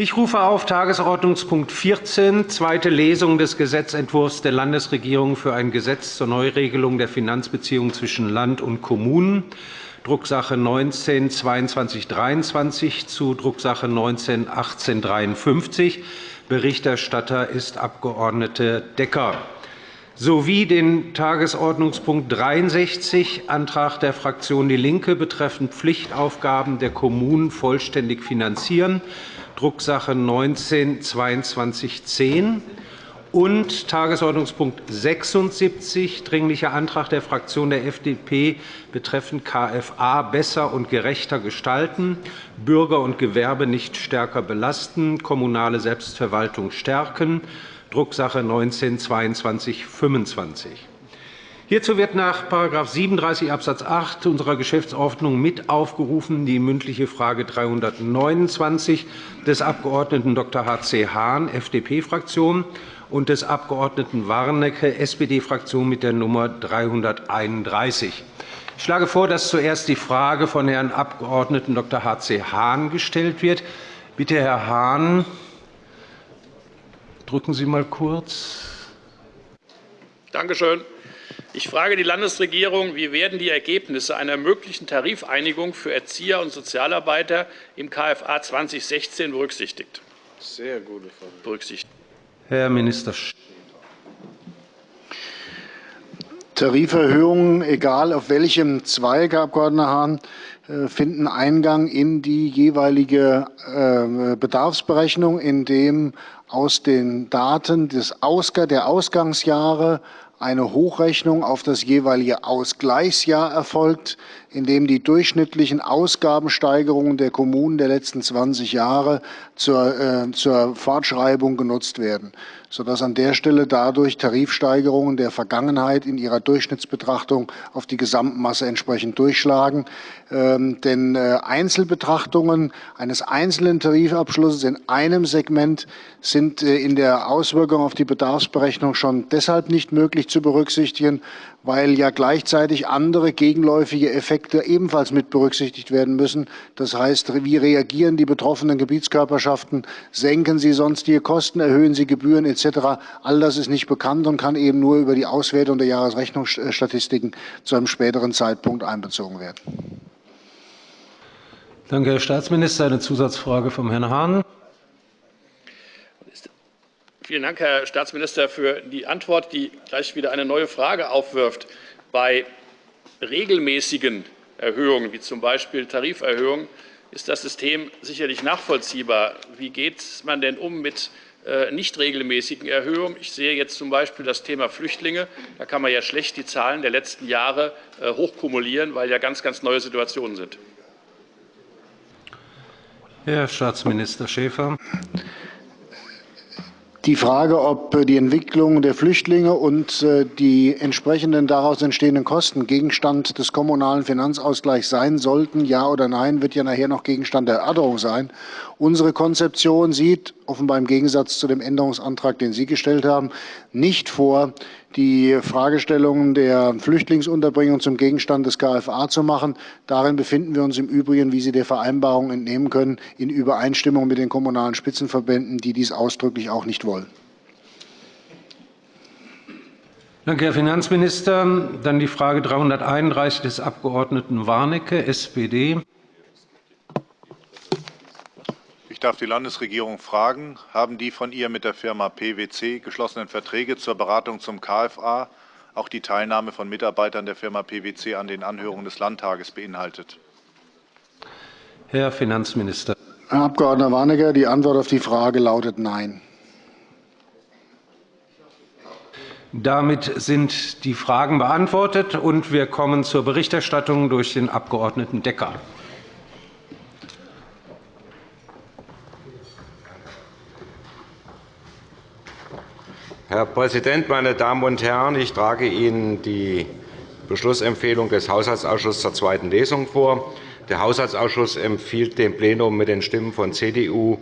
Ich rufe auf Tagesordnungspunkt 14, zweite Lesung des Gesetzentwurfs der Landesregierung für ein Gesetz zur Neuregelung der Finanzbeziehungen zwischen Land und Kommunen, Drucksache 19-2223 zu Drucksache 19-1853. Berichterstatter ist Abg. Decker sowie den Tagesordnungspunkt 63, Antrag der Fraktion DIE LINKE betreffend Pflichtaufgaben der Kommunen vollständig finanzieren, Drucksache 19-2210 und Tagesordnungspunkt 76, Dringlicher Antrag der Fraktion der FDP betreffend KFA besser und gerechter gestalten, Bürger und Gewerbe nicht stärker belasten, kommunale Selbstverwaltung stärken, Drucksache 19-2225. Hierzu wird nach § 37 Abs. 8 unserer Geschäftsordnung mit aufgerufen die mündliche Frage 329 des Abg. Dr. H.C. Hahn, FDP-Fraktion, und des Abg. Warnecke, SPD-Fraktion, mit der Nummer 331. Ich schlage vor, dass zuerst die Frage von Herrn Abg. Dr. H.C. Hahn gestellt wird. Bitte, Herr Hahn, Drücken Sie mal kurz. Danke schön. Ich frage die Landesregierung, wie werden die Ergebnisse einer möglichen Tarifeinigung für Erzieher und Sozialarbeiter im KFA 2016 berücksichtigt? Sehr gute Frage. Berücksichtigt. Herr Minister. Tariferhöhungen, egal auf welchem Zweig, Herr Abg. Hahn, äh, finden Eingang in die jeweilige äh, Bedarfsberechnung, in dem aus den Daten der Ausgangsjahre eine Hochrechnung auf das jeweilige Ausgleichsjahr erfolgt, in dem die durchschnittlichen Ausgabensteigerungen der Kommunen der letzten 20 Jahre zur, äh, zur Fortschreibung genutzt werden sodass an der Stelle dadurch Tarifsteigerungen der Vergangenheit in ihrer Durchschnittsbetrachtung auf die Gesamtmasse entsprechend durchschlagen. Ähm, denn äh, Einzelbetrachtungen eines einzelnen Tarifabschlusses in einem Segment sind äh, in der Auswirkung auf die Bedarfsberechnung schon deshalb nicht möglich zu berücksichtigen, weil ja gleichzeitig andere gegenläufige Effekte ebenfalls mit berücksichtigt werden müssen. Das heißt, wie reagieren die betroffenen Gebietskörperschaften? Senken sie sonstige Kosten, erhöhen sie Gebühren etc.? All das ist nicht bekannt und kann eben nur über die Auswertung der Jahresrechnungsstatistiken zu einem späteren Zeitpunkt einbezogen werden. Danke, Herr Staatsminister. Eine Zusatzfrage vom Herrn Hahn. Vielen Dank, Herr Staatsminister, für die Antwort, die gleich wieder eine neue Frage aufwirft. Bei regelmäßigen Erhöhungen, wie z. B. Tariferhöhungen, ist das System sicherlich nachvollziehbar. Wie geht man denn um mit äh, nicht regelmäßigen Erhöhungen? Ich sehe jetzt z. B. das Thema Flüchtlinge. Da kann man ja schlecht die Zahlen der letzten Jahre äh, hochkumulieren, weil ja ganz, ganz neue Situationen sind. Herr Staatsminister Schäfer. Die Frage, ob äh, die Entwicklung der Flüchtlinge und äh, die entsprechenden daraus entstehenden Kosten Gegenstand des kommunalen Finanzausgleichs sein sollten, ja oder nein, wird ja nachher noch Gegenstand der Erörterung sein. Unsere Konzeption sieht, offenbar im Gegensatz zu dem Änderungsantrag, den Sie gestellt haben, nicht vor, die Fragestellungen der Flüchtlingsunterbringung zum Gegenstand des KFA zu machen. Darin befinden wir uns im Übrigen, wie Sie der Vereinbarung entnehmen können, in Übereinstimmung mit den kommunalen Spitzenverbänden, die dies ausdrücklich auch nicht wollen. Danke, Herr Finanzminister. Dann die Frage 331 des Abg. Warnecke, SPD. Ich darf die Landesregierung fragen, haben die von ihr mit der Firma PwC geschlossenen Verträge zur Beratung zum KFA auch die Teilnahme von Mitarbeitern der Firma PwC an den Anhörungen des Landtages beinhaltet? Herr Finanzminister. Herr Abg. Warnecke, die Antwort auf die Frage lautet Nein. Damit sind die Fragen beantwortet, und wir kommen zur Berichterstattung durch den Abg. Decker. Herr Präsident, meine Damen und Herren! Ich trage Ihnen die Beschlussempfehlung des Haushaltsausschusses zur zweiten Lesung vor. Der Haushaltsausschuss empfiehlt dem Plenum mit den Stimmen von CDU,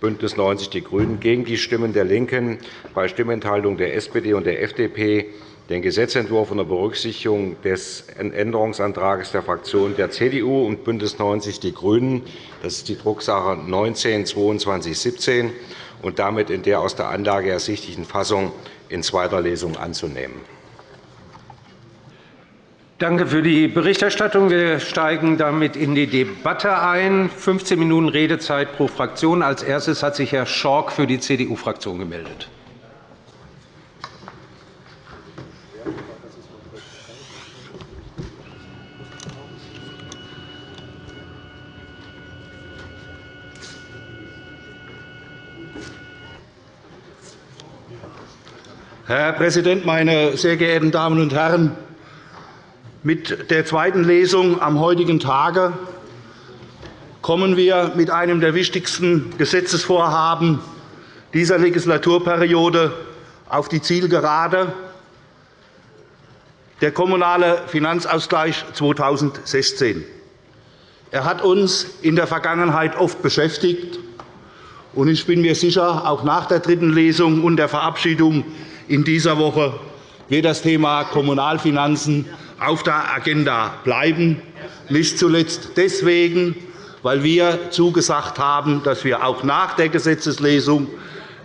BÜNDNIS 90 die GRÜNEN gegen die Stimmen der LINKEN bei Stimmenthaltung der SPD und der FDP den Gesetzentwurf unter Berücksichtigung des Änderungsantrags der Fraktionen der CDU und BÜNDNIS 90 die GRÜNEN, das ist die Drucksache 19-2217, und damit in der aus der Anlage ersichtlichen Fassung in zweiter Lesung anzunehmen. Danke für die Berichterstattung. Wir steigen damit in die Debatte ein. 15 Minuten Redezeit pro Fraktion. Als erstes hat sich Herr Schork für die CDU-Fraktion gemeldet. Herr Präsident, meine sehr geehrten Damen und Herren! Mit der zweiten Lesung am heutigen Tage kommen wir mit einem der wichtigsten Gesetzesvorhaben dieser Legislaturperiode auf die Zielgerade. Der Kommunale Finanzausgleich 2016. Er hat uns in der Vergangenheit oft beschäftigt. Ich bin mir sicher, auch nach der dritten Lesung und der Verabschiedung in dieser Woche wird das Thema Kommunalfinanzen auf der Agenda bleiben, nicht zuletzt deswegen, weil wir zugesagt haben, dass wir auch nach der Gesetzeslesung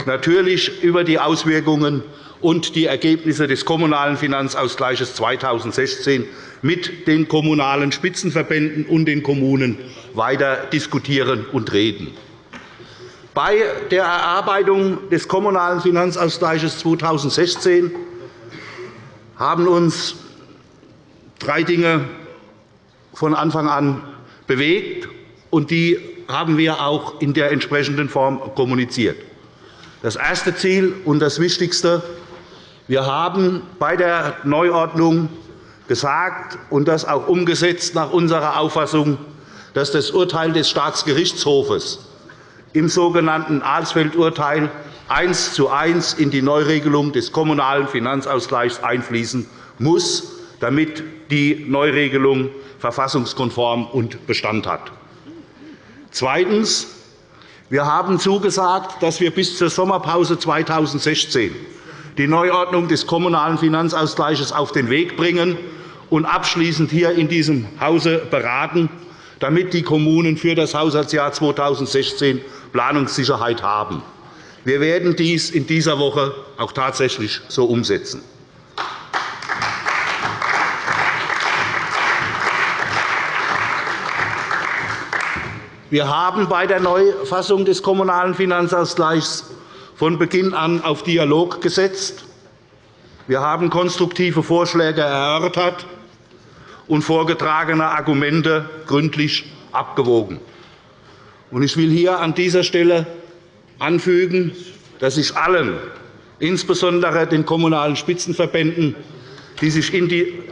natürlich über die Auswirkungen und die Ergebnisse des Kommunalen Finanzausgleichs 2016 mit den Kommunalen Spitzenverbänden und den Kommunen weiter diskutieren und reden. Bei der Erarbeitung des Kommunalen Finanzausgleichs 2016 haben uns drei Dinge von Anfang an bewegt, und die haben wir auch in der entsprechenden Form kommuniziert. Das erste Ziel und das Wichtigste. Wir haben bei der Neuordnung gesagt und das auch umgesetzt nach unserer Auffassung, dass das Urteil des Staatsgerichtshofes im sogenannten Alsfeld-Urteil eins zu eins in die Neuregelung des Kommunalen Finanzausgleichs einfließen muss, damit die Neuregelung verfassungskonform und Bestand hat. Zweitens. Wir haben zugesagt, dass wir bis zur Sommerpause 2016 die Neuordnung des Kommunalen Finanzausgleichs auf den Weg bringen und abschließend hier in diesem Hause beraten, damit die Kommunen für das Haushaltsjahr 2016 Planungssicherheit haben. Wir werden dies in dieser Woche auch tatsächlich so umsetzen. Wir haben bei der Neufassung des Kommunalen Finanzausgleichs von Beginn an auf Dialog gesetzt. Wir haben konstruktive Vorschläge erörtert und vorgetragene Argumente gründlich abgewogen. Ich will hier an dieser Stelle anfügen, dass ich allen, insbesondere den Kommunalen Spitzenverbänden, die sich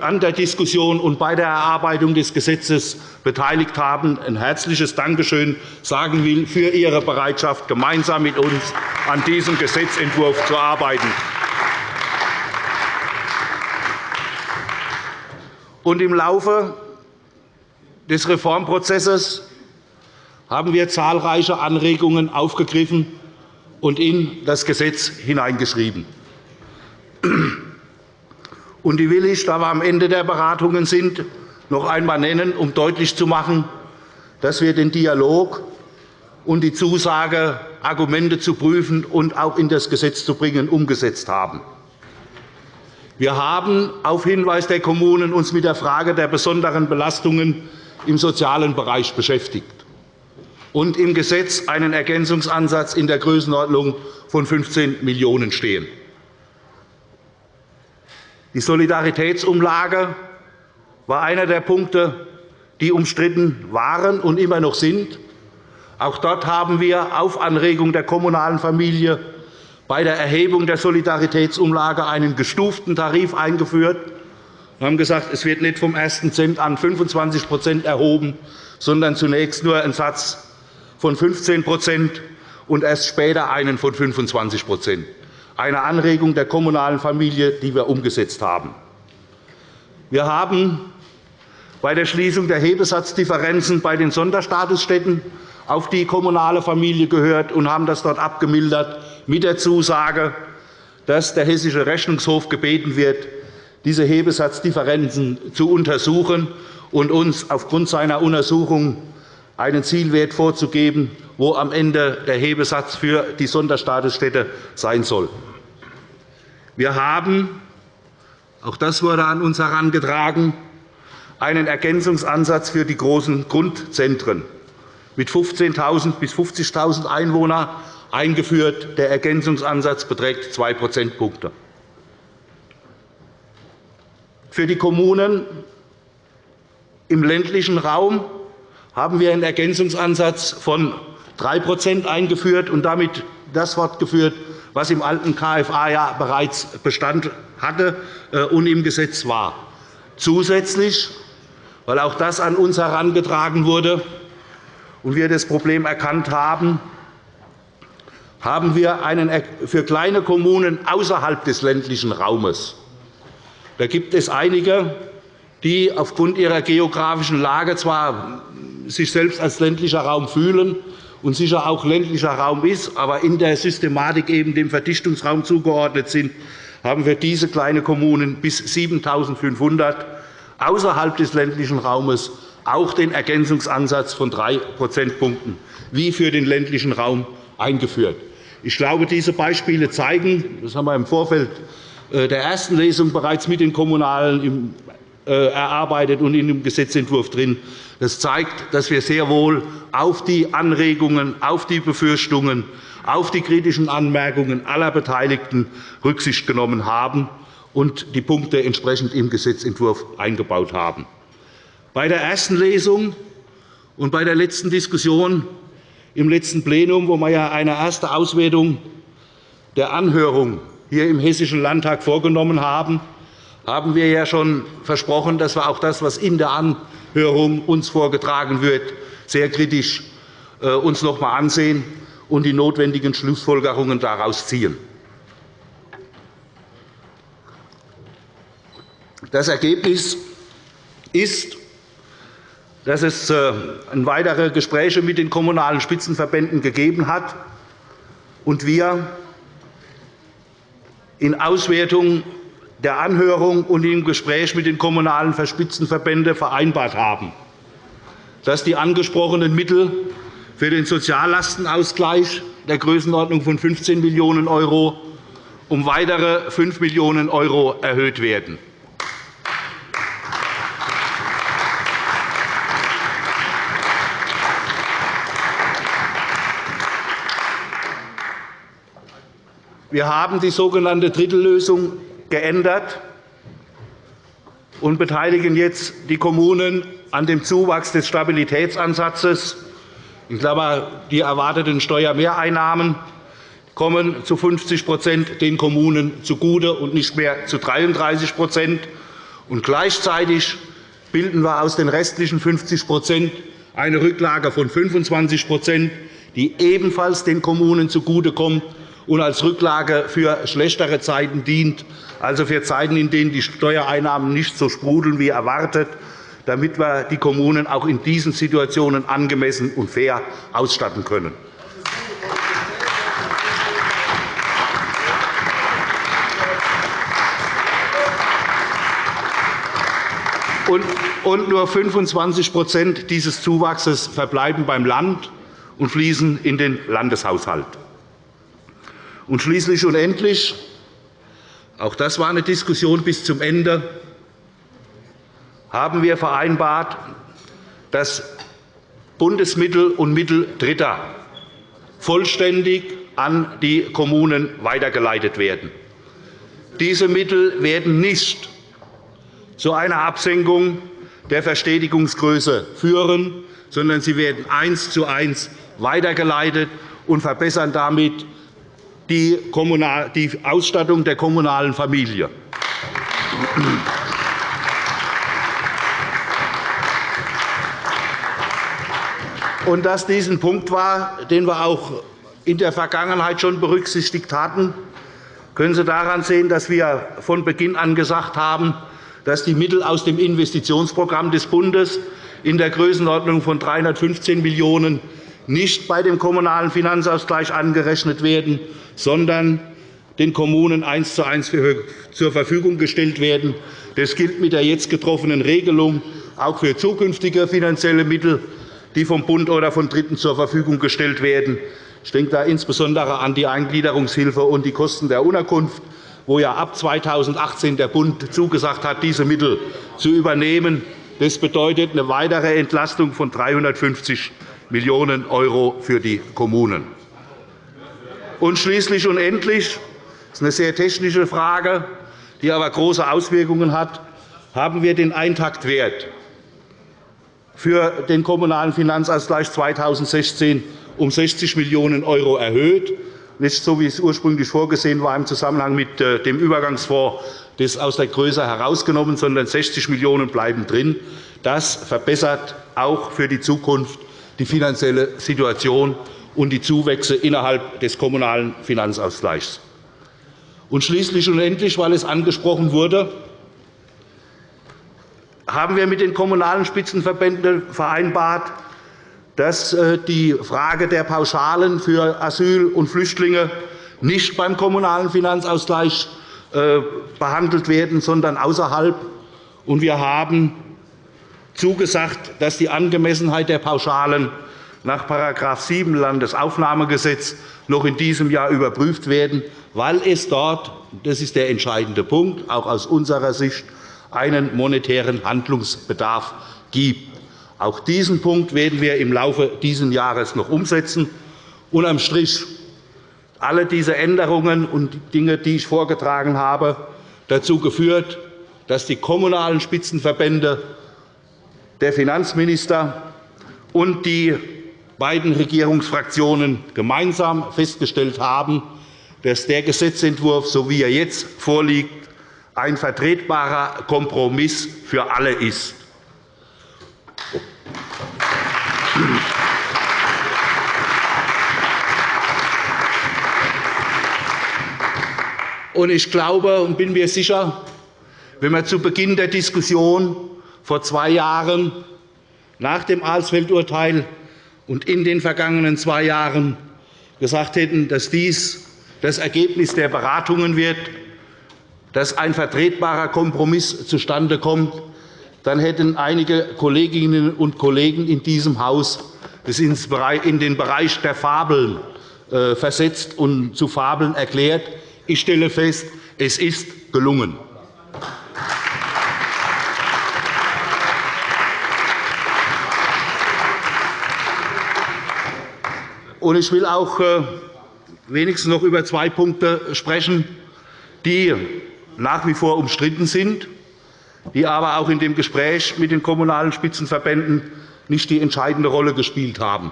an der Diskussion und bei der Erarbeitung des Gesetzes beteiligt haben, ein herzliches Dankeschön sagen will für ihre Bereitschaft, gemeinsam mit uns an diesem Gesetzentwurf zu arbeiten. Im Laufe des Reformprozesses haben wir zahlreiche Anregungen aufgegriffen und in das Gesetz hineingeschrieben. Und die will ich, da wir am Ende der Beratungen sind, noch einmal nennen, um deutlich zu machen, dass wir den Dialog und die Zusage, Argumente zu prüfen und auch in das Gesetz zu bringen, umgesetzt haben. Wir haben auf Hinweis der Kommunen uns mit der Frage der besonderen Belastungen im sozialen Bereich beschäftigt und im Gesetz einen Ergänzungsansatz in der Größenordnung von 15 Millionen € stehen. Die Solidaritätsumlage war einer der Punkte, die umstritten waren und immer noch sind. Auch dort haben wir auf Anregung der kommunalen Familie bei der Erhebung der Solidaritätsumlage einen gestuften Tarif eingeführt. Wir haben gesagt, es wird nicht vom ersten Cent an 25% erhoben, sondern zunächst nur ein Satz von 15% und erst später einen von 25% eine Anregung der kommunalen Familie, die wir umgesetzt haben. Wir haben bei der Schließung der Hebesatzdifferenzen bei den Sonderstatusstätten auf die kommunale Familie gehört und haben das dort abgemildert mit der Zusage, dass der Hessische Rechnungshof gebeten wird, diese Hebesatzdifferenzen zu untersuchen und uns aufgrund seiner Untersuchung einen Zielwert vorzugeben, wo am Ende der Hebesatz für die Sonderstatusstätte sein soll. Wir haben, auch das wurde an uns herangetragen, einen Ergänzungsansatz für die großen Grundzentren mit 15.000 bis 50.000 Einwohnern eingeführt. Der Ergänzungsansatz beträgt 2 Prozentpunkte. Für die Kommunen im ländlichen Raum haben wir einen Ergänzungsansatz von 3% eingeführt und damit das fortgeführt, was im alten KFA ja bereits Bestand hatte äh, und im Gesetz war. Zusätzlich, weil auch das an uns herangetragen wurde und wir das Problem erkannt haben, haben wir einen für kleine Kommunen außerhalb des ländlichen Raumes. Da gibt es einige, die aufgrund ihrer geografischen Lage zwar sich selbst als ländlicher Raum fühlen und sicher auch ländlicher Raum ist, aber in der Systematik eben dem Verdichtungsraum zugeordnet sind, haben wir diese kleinen Kommunen bis 7.500 außerhalb des ländlichen Raumes auch den Ergänzungsansatz von 3 Prozentpunkten wie für den ländlichen Raum eingeführt. Ich glaube, diese Beispiele zeigen, das haben wir im Vorfeld äh, der ersten Lesung bereits mit den Kommunalen erarbeitet und in dem Gesetzentwurf drin. Das zeigt, dass wir sehr wohl auf die Anregungen, auf die Befürchtungen, auf die kritischen Anmerkungen aller Beteiligten Rücksicht genommen haben und die Punkte entsprechend im Gesetzentwurf eingebaut haben. Bei der ersten Lesung und bei der letzten Diskussion im letzten Plenum, wo wir ja eine erste Auswertung der Anhörung hier im Hessischen Landtag vorgenommen haben, haben wir ja schon versprochen, dass wir auch das, was in der Anhörung uns vorgetragen wird, sehr kritisch äh, uns noch einmal ansehen und die notwendigen Schlussfolgerungen daraus ziehen. Das Ergebnis ist, dass es äh, weitere Gespräche mit den Kommunalen Spitzenverbänden gegeben hat und wir in Auswertung der Anhörung und im Gespräch mit den Kommunalen Spitzenverbänden vereinbart haben, dass die angesprochenen Mittel für den Soziallastenausgleich der Größenordnung von 15 Millionen € um weitere 5 Millionen € erhöht werden. Wir haben die sogenannte Drittellösung geändert und beteiligen jetzt die Kommunen an dem Zuwachs des Stabilitätsansatzes. In Klammer, die erwarteten Steuermehreinnahmen kommen zu 50% den Kommunen zugute und nicht mehr zu 33 und Gleichzeitig bilden wir aus den restlichen 50% eine Rücklage von 25% die ebenfalls den Kommunen zugutekommt und als Rücklage für schlechtere Zeiten dient, also für Zeiten, in denen die Steuereinnahmen nicht so sprudeln wie erwartet, damit wir die Kommunen auch in diesen Situationen angemessen und fair ausstatten können. Und nur 25% dieses Zuwachses verbleiben beim Land und fließen in den Landeshaushalt. Und schließlich und endlich, auch das war eine Diskussion bis zum Ende, haben wir vereinbart, dass Bundesmittel und Mittel Dritter vollständig an die Kommunen weitergeleitet werden. Diese Mittel werden nicht zu einer Absenkung der Verstetigungsgröße führen, sondern sie werden eins zu eins weitergeleitet und verbessern damit die Ausstattung der kommunalen Familie. Und dass dies ein Punkt war, den wir auch in der Vergangenheit schon berücksichtigt hatten, können Sie daran sehen, dass wir von Beginn an gesagt haben, dass die Mittel aus dem Investitionsprogramm des Bundes in der Größenordnung von 315 Millionen € nicht bei dem Kommunalen Finanzausgleich angerechnet werden, sondern den Kommunen eins zu eins zur Verfügung gestellt werden. Das gilt mit der jetzt getroffenen Regelung auch für zukünftige finanzielle Mittel, die vom Bund oder von Dritten zur Verfügung gestellt werden. Ich denke da insbesondere an die Eingliederungshilfe und die Kosten der Unterkunft, wo ja ab 2018 der Bund zugesagt hat, diese Mittel zu übernehmen. Das bedeutet eine weitere Entlastung von 350 Millionen € für die Kommunen. Und schließlich und endlich das ist eine sehr technische Frage, die aber große Auswirkungen hat. Haben wir den Eintaktwert für den Kommunalen Finanzausgleich 2016 um 60 Millionen € erhöht, nicht so, wie es ursprünglich vorgesehen war im Zusammenhang mit äh, dem Übergangsfonds das aus der Größe herausgenommen, sondern 60 Millionen € bleiben drin. Das verbessert auch für die Zukunft die finanzielle Situation und die Zuwächse innerhalb des Kommunalen Finanzausgleichs. Und schließlich und endlich, weil es angesprochen wurde, haben wir mit den Kommunalen Spitzenverbänden vereinbart, dass äh, die Frage der Pauschalen für Asyl- und Flüchtlinge nicht beim Kommunalen Finanzausgleich äh, behandelt werden, sondern außerhalb. Wir haben zugesagt, dass die Angemessenheit der Pauschalen nach § 7 Landesaufnahmegesetz noch in diesem Jahr überprüft werden, weil es dort, das ist der entscheidende Punkt, auch aus unserer Sicht, einen monetären Handlungsbedarf gibt. Auch diesen Punkt werden wir im Laufe dieses Jahres noch umsetzen. Unterm Strich alle diese Änderungen und Dinge, die ich vorgetragen habe, dazu geführt, dass die kommunalen Spitzenverbände, der Finanzminister und die beiden Regierungsfraktionen gemeinsam festgestellt haben, dass der Gesetzentwurf, so wie er jetzt vorliegt, ein vertretbarer Kompromiss für alle ist. Ich glaube und bin mir sicher, wenn wir zu Beginn der Diskussion vor zwei Jahren nach dem Alsfeld-Urteil und in den vergangenen zwei Jahren gesagt hätten, dass dies das Ergebnis der Beratungen wird, dass ein vertretbarer Kompromiss zustande kommt, dann hätten einige Kolleginnen und Kollegen in diesem Haus das in den Bereich der Fabeln äh, versetzt und zu Fabeln erklärt. Ich stelle fest, es ist gelungen. Ich will auch äh, wenigstens noch über zwei Punkte sprechen, die nach wie vor umstritten sind, die aber auch in dem Gespräch mit den Kommunalen Spitzenverbänden nicht die entscheidende Rolle gespielt haben.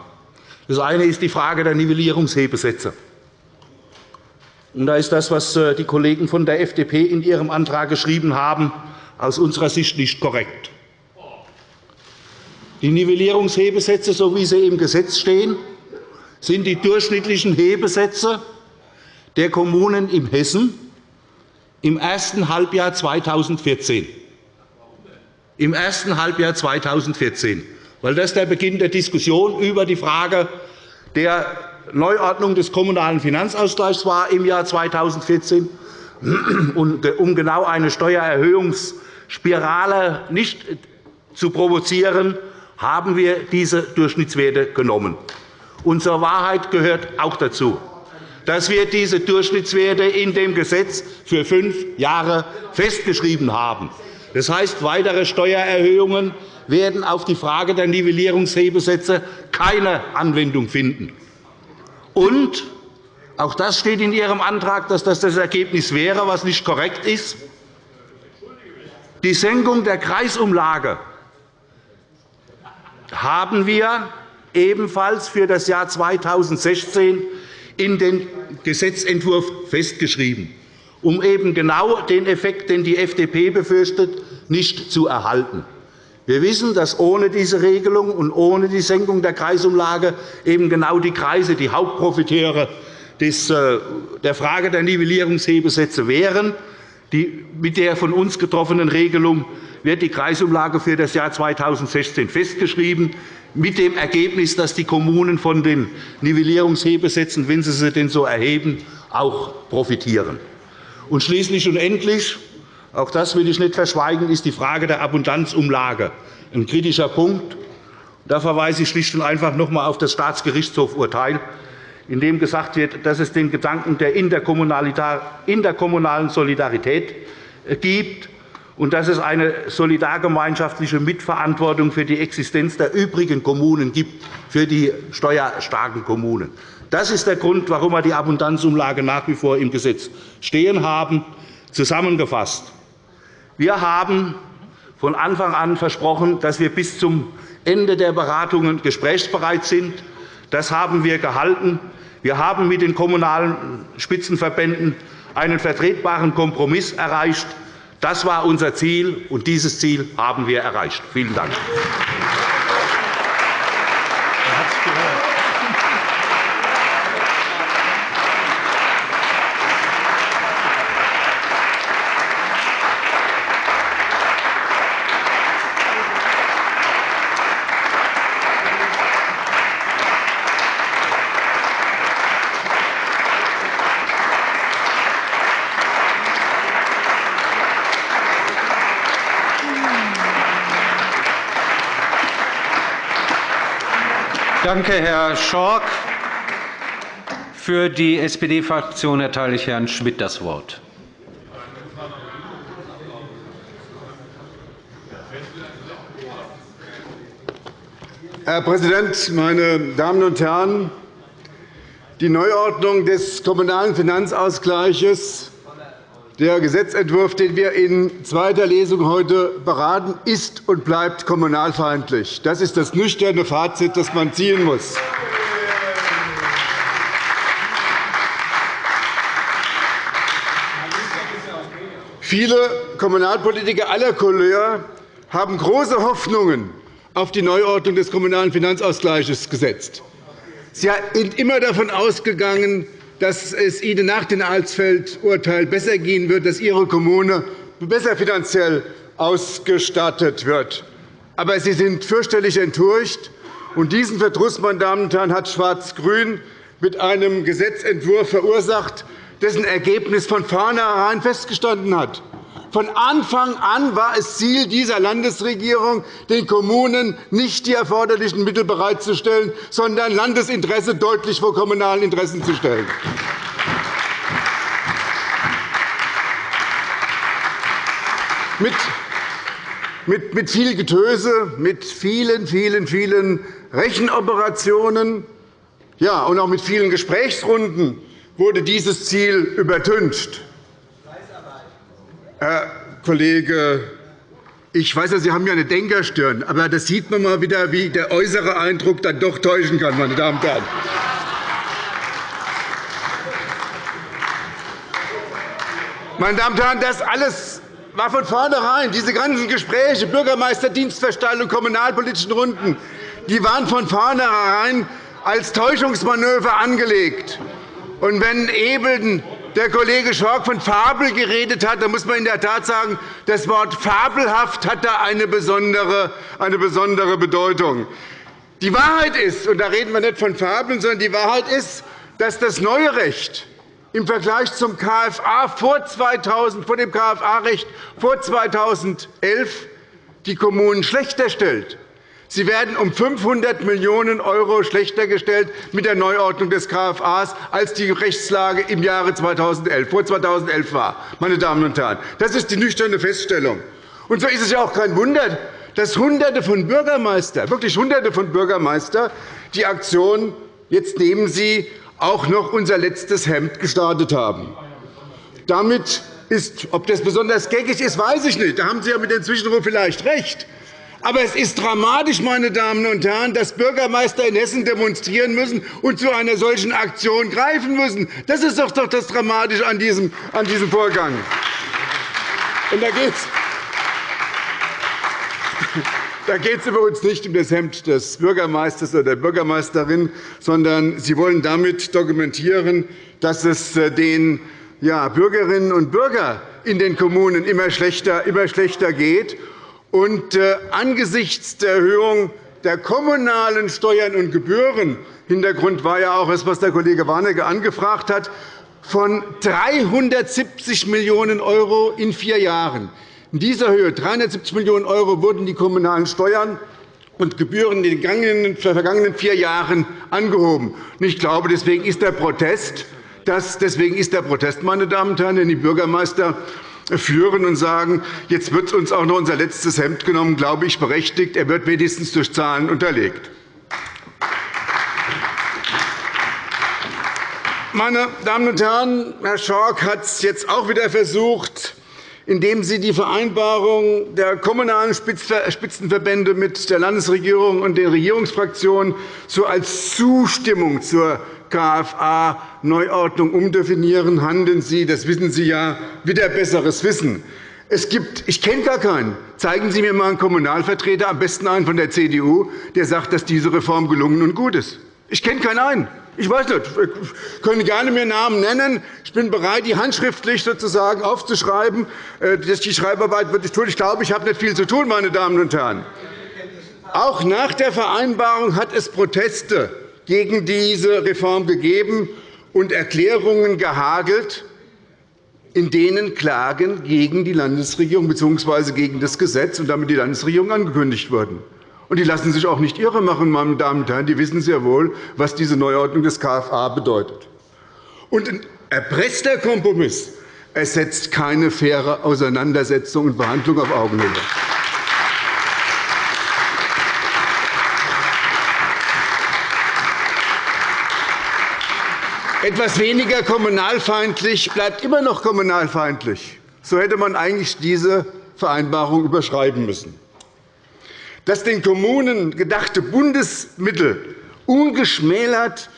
Das eine ist die Frage der Nivellierungshebesätze. Da ist das, was äh, die Kollegen von der FDP in ihrem Antrag geschrieben haben, aus unserer Sicht nicht korrekt. Die Nivellierungshebesätze, so wie sie im Gesetz stehen, sind die durchschnittlichen Hebesätze der Kommunen in Hessen im ersten Halbjahr 2014. Im ersten Halbjahr 2014, weil das der Beginn der Diskussion über die Frage der Neuordnung des Kommunalen Finanzausgleichs war im Jahr 2014. Um genau eine Steuererhöhungsspirale nicht zu provozieren, haben wir diese Durchschnittswerte genommen. Und zur Wahrheit gehört auch dazu, dass wir diese Durchschnittswerte in dem Gesetz für fünf Jahre festgeschrieben haben. Das heißt, weitere Steuererhöhungen werden auf die Frage der Nivellierungshebesätze keine Anwendung finden. Und auch das steht in Ihrem Antrag, dass das das Ergebnis wäre, was nicht korrekt ist. Die Senkung der Kreisumlage haben wir ebenfalls für das Jahr 2016 in den Gesetzentwurf festgeschrieben, um eben genau den Effekt, den die FDP befürchtet, nicht zu erhalten. Wir wissen, dass ohne diese Regelung und ohne die Senkung der Kreisumlage eben genau die Kreise die Hauptprofiteure äh, der Frage der Nivellierungshebesätze wären. Mit der von uns getroffenen Regelung wird die Kreisumlage für das Jahr 2016 festgeschrieben, mit dem Ergebnis, dass die Kommunen von den Nivellierungshebesätzen, wenn sie sie denn so erheben, auch profitieren. Und schließlich und endlich, auch das will ich nicht verschweigen, ist die Frage der Abundanzumlage ein kritischer Punkt. Da verweise ich schlicht und einfach noch einmal auf das Staatsgerichtshofurteil, in dem gesagt wird, dass es den Gedanken der interkommunalen Solidarität gibt und dass es eine solidargemeinschaftliche Mitverantwortung für die Existenz der übrigen Kommunen gibt, für die steuerstarken Kommunen. Das ist der Grund, warum wir die Abundanzumlage nach wie vor im Gesetz stehen haben. Zusammengefasst. Wir haben von Anfang an versprochen, dass wir bis zum Ende der Beratungen gesprächsbereit sind. Das haben wir gehalten. Wir haben mit den Kommunalen Spitzenverbänden einen vertretbaren Kompromiss erreicht. Das war unser Ziel, und dieses Ziel haben wir erreicht. Vielen Dank. Danke, Herr Schork. Für die SPD-Fraktion erteile ich Herrn Schmidt das Wort. Herr Präsident, meine Damen und Herren! Die Neuordnung des Kommunalen Finanzausgleichs der Gesetzentwurf, den wir in zweiter Lesung heute beraten, ist und bleibt kommunalfeindlich. Das ist das nüchterne Fazit, das man ziehen muss. Viele Kommunalpolitiker aller Couleur haben große Hoffnungen auf die Neuordnung des Kommunalen Finanzausgleichs gesetzt. Sie sind immer davon ausgegangen, dass es Ihnen nach dem Alsfeld-Urteil besser gehen wird, dass Ihre Kommune besser finanziell ausgestattet wird. Aber Sie sind fürchterlich enttäuscht. Und diesen Verdruss, meine Damen und Herren, hat Schwarz-Grün mit einem Gesetzentwurf verursacht, dessen Ergebnis von vornherein festgestanden hat. Von Anfang an war es Ziel dieser Landesregierung, den Kommunen nicht die erforderlichen Mittel bereitzustellen, sondern Landesinteresse deutlich vor kommunalen Interessen zu stellen. Mit, viel Getöse, mit vielen, vielen, vielen Rechenoperationen ja, und auch mit vielen Gesprächsrunden wurde dieses Ziel übertüncht. Herr Kollege, ich weiß, Sie haben ja eine Denkerstirn, aber das sieht man mal wieder, wie der äußere Eindruck dann doch täuschen kann, meine Damen und Herren. Meine Damen und Herren, das alles war von vornherein, diese ganzen Gespräche, Bürgermeister, Dienstversteigerung, kommunalpolitischen Runden, die waren von vornherein als Täuschungsmanöver angelegt. Und wenn eben der Kollege Schork von Fabel geredet hat, dann muss man in der Tat sagen, das Wort fabelhaft hat da eine besondere, eine besondere Bedeutung. Die Wahrheit ist, und da reden wir nicht von Fabeln, sondern die Wahrheit ist, dass das neue Recht im Vergleich zum KFA vor 2000, vor dem KFA-Recht vor 2011 die Kommunen schlechter stellt. Sie werden um 500 Millionen € schlechter gestellt mit der Neuordnung des KFA, als die Rechtslage im Jahre 2011, vor 2011 war. Meine Damen und Herren. Das ist die nüchterne Feststellung. Und so ist es ja auch kein Wunder, dass Hunderte von Bürgermeistern, wirklich Hunderte von Bürgermeistern die Aktion jetzt nehmen Sie auch noch unser letztes Hemd gestartet haben. Damit ist, ob das besonders geckig ist, weiß ich nicht. Da haben Sie ja mit dem Zwischenruf vielleicht recht. Aber es ist dramatisch, meine Damen und Herren, dass Bürgermeister in Hessen demonstrieren müssen und zu einer solchen Aktion greifen müssen. Das ist doch das Dramatische an diesem, an diesem Vorgang. Und da geht es da geht es übrigens nicht um das Hemd des Bürgermeisters oder der Bürgermeisterin, sondern Sie wollen damit dokumentieren, dass es äh, den Bürgerinnen und Bürgern in den Kommunen immer schlechter, immer schlechter geht. Und äh, angesichts der Erhöhung der kommunalen Steuern und Gebühren Hintergrund war ja auch das, was der Kollege Warnecke angefragt hat, von 370 Millionen € in vier Jahren. In dieser Höhe, 370 Millionen € wurden die kommunalen Steuern und Gebühren in den vergangenen vier Jahren angehoben. Ich glaube, deswegen ist der Protest, deswegen ist der Protest, meine Damen und Herren, den die Bürgermeister führen und sagen, jetzt wird uns auch noch unser letztes Hemd genommen, glaube ich, berechtigt. Er wird wenigstens durch Zahlen unterlegt. Meine Damen und Herren, Herr Schork hat es jetzt auch wieder versucht, indem Sie die Vereinbarung der kommunalen Spitzenverbände mit der Landesregierung und den Regierungsfraktionen so als Zustimmung zur KFA-Neuordnung umdefinieren. Handeln Sie, das wissen Sie ja, wieder besseres Wissen. Es gibt, ich kenne gar keinen. Zeigen Sie mir einmal einen Kommunalvertreter, am besten einen von der CDU, der sagt, dass diese Reform gelungen und gut ist. Ich kenne keinen einen. Ich weiß nicht, Sie können gerne mir Namen nennen. Ich bin bereit, die handschriftlich sozusagen aufzuschreiben. Äh, die Schreibarbeit wird ich tun. Ich glaube, ich habe nicht viel zu tun, meine Damen und Herren. Auch nach der Vereinbarung hat es Proteste gegen diese Reform gegeben und Erklärungen gehagelt, in denen Klagen gegen die Landesregierung bzw. gegen das Gesetz und damit die Landesregierung angekündigt wurden. Und die lassen sich auch nicht irre machen, meine Damen und Herren. Die wissen sehr wohl, was diese Neuordnung des KFA bedeutet. Und ein erpresster Kompromiss ersetzt keine faire Auseinandersetzung und Behandlung auf Augenhöhe. Etwas weniger kommunalfeindlich bleibt immer noch kommunalfeindlich. So hätte man eigentlich diese Vereinbarung überschreiben müssen dass den Kommunen gedachte Bundesmittel ungeschmälert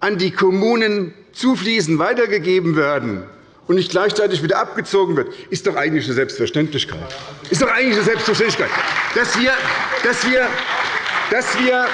an die Kommunen zufließen, weitergegeben werden und nicht gleichzeitig wieder abgezogen wird, ist doch eigentlich eine Selbstverständlichkeit. Ist doch eigentlich eine Selbstverständlichkeit, dass wir, dass wir, dass wir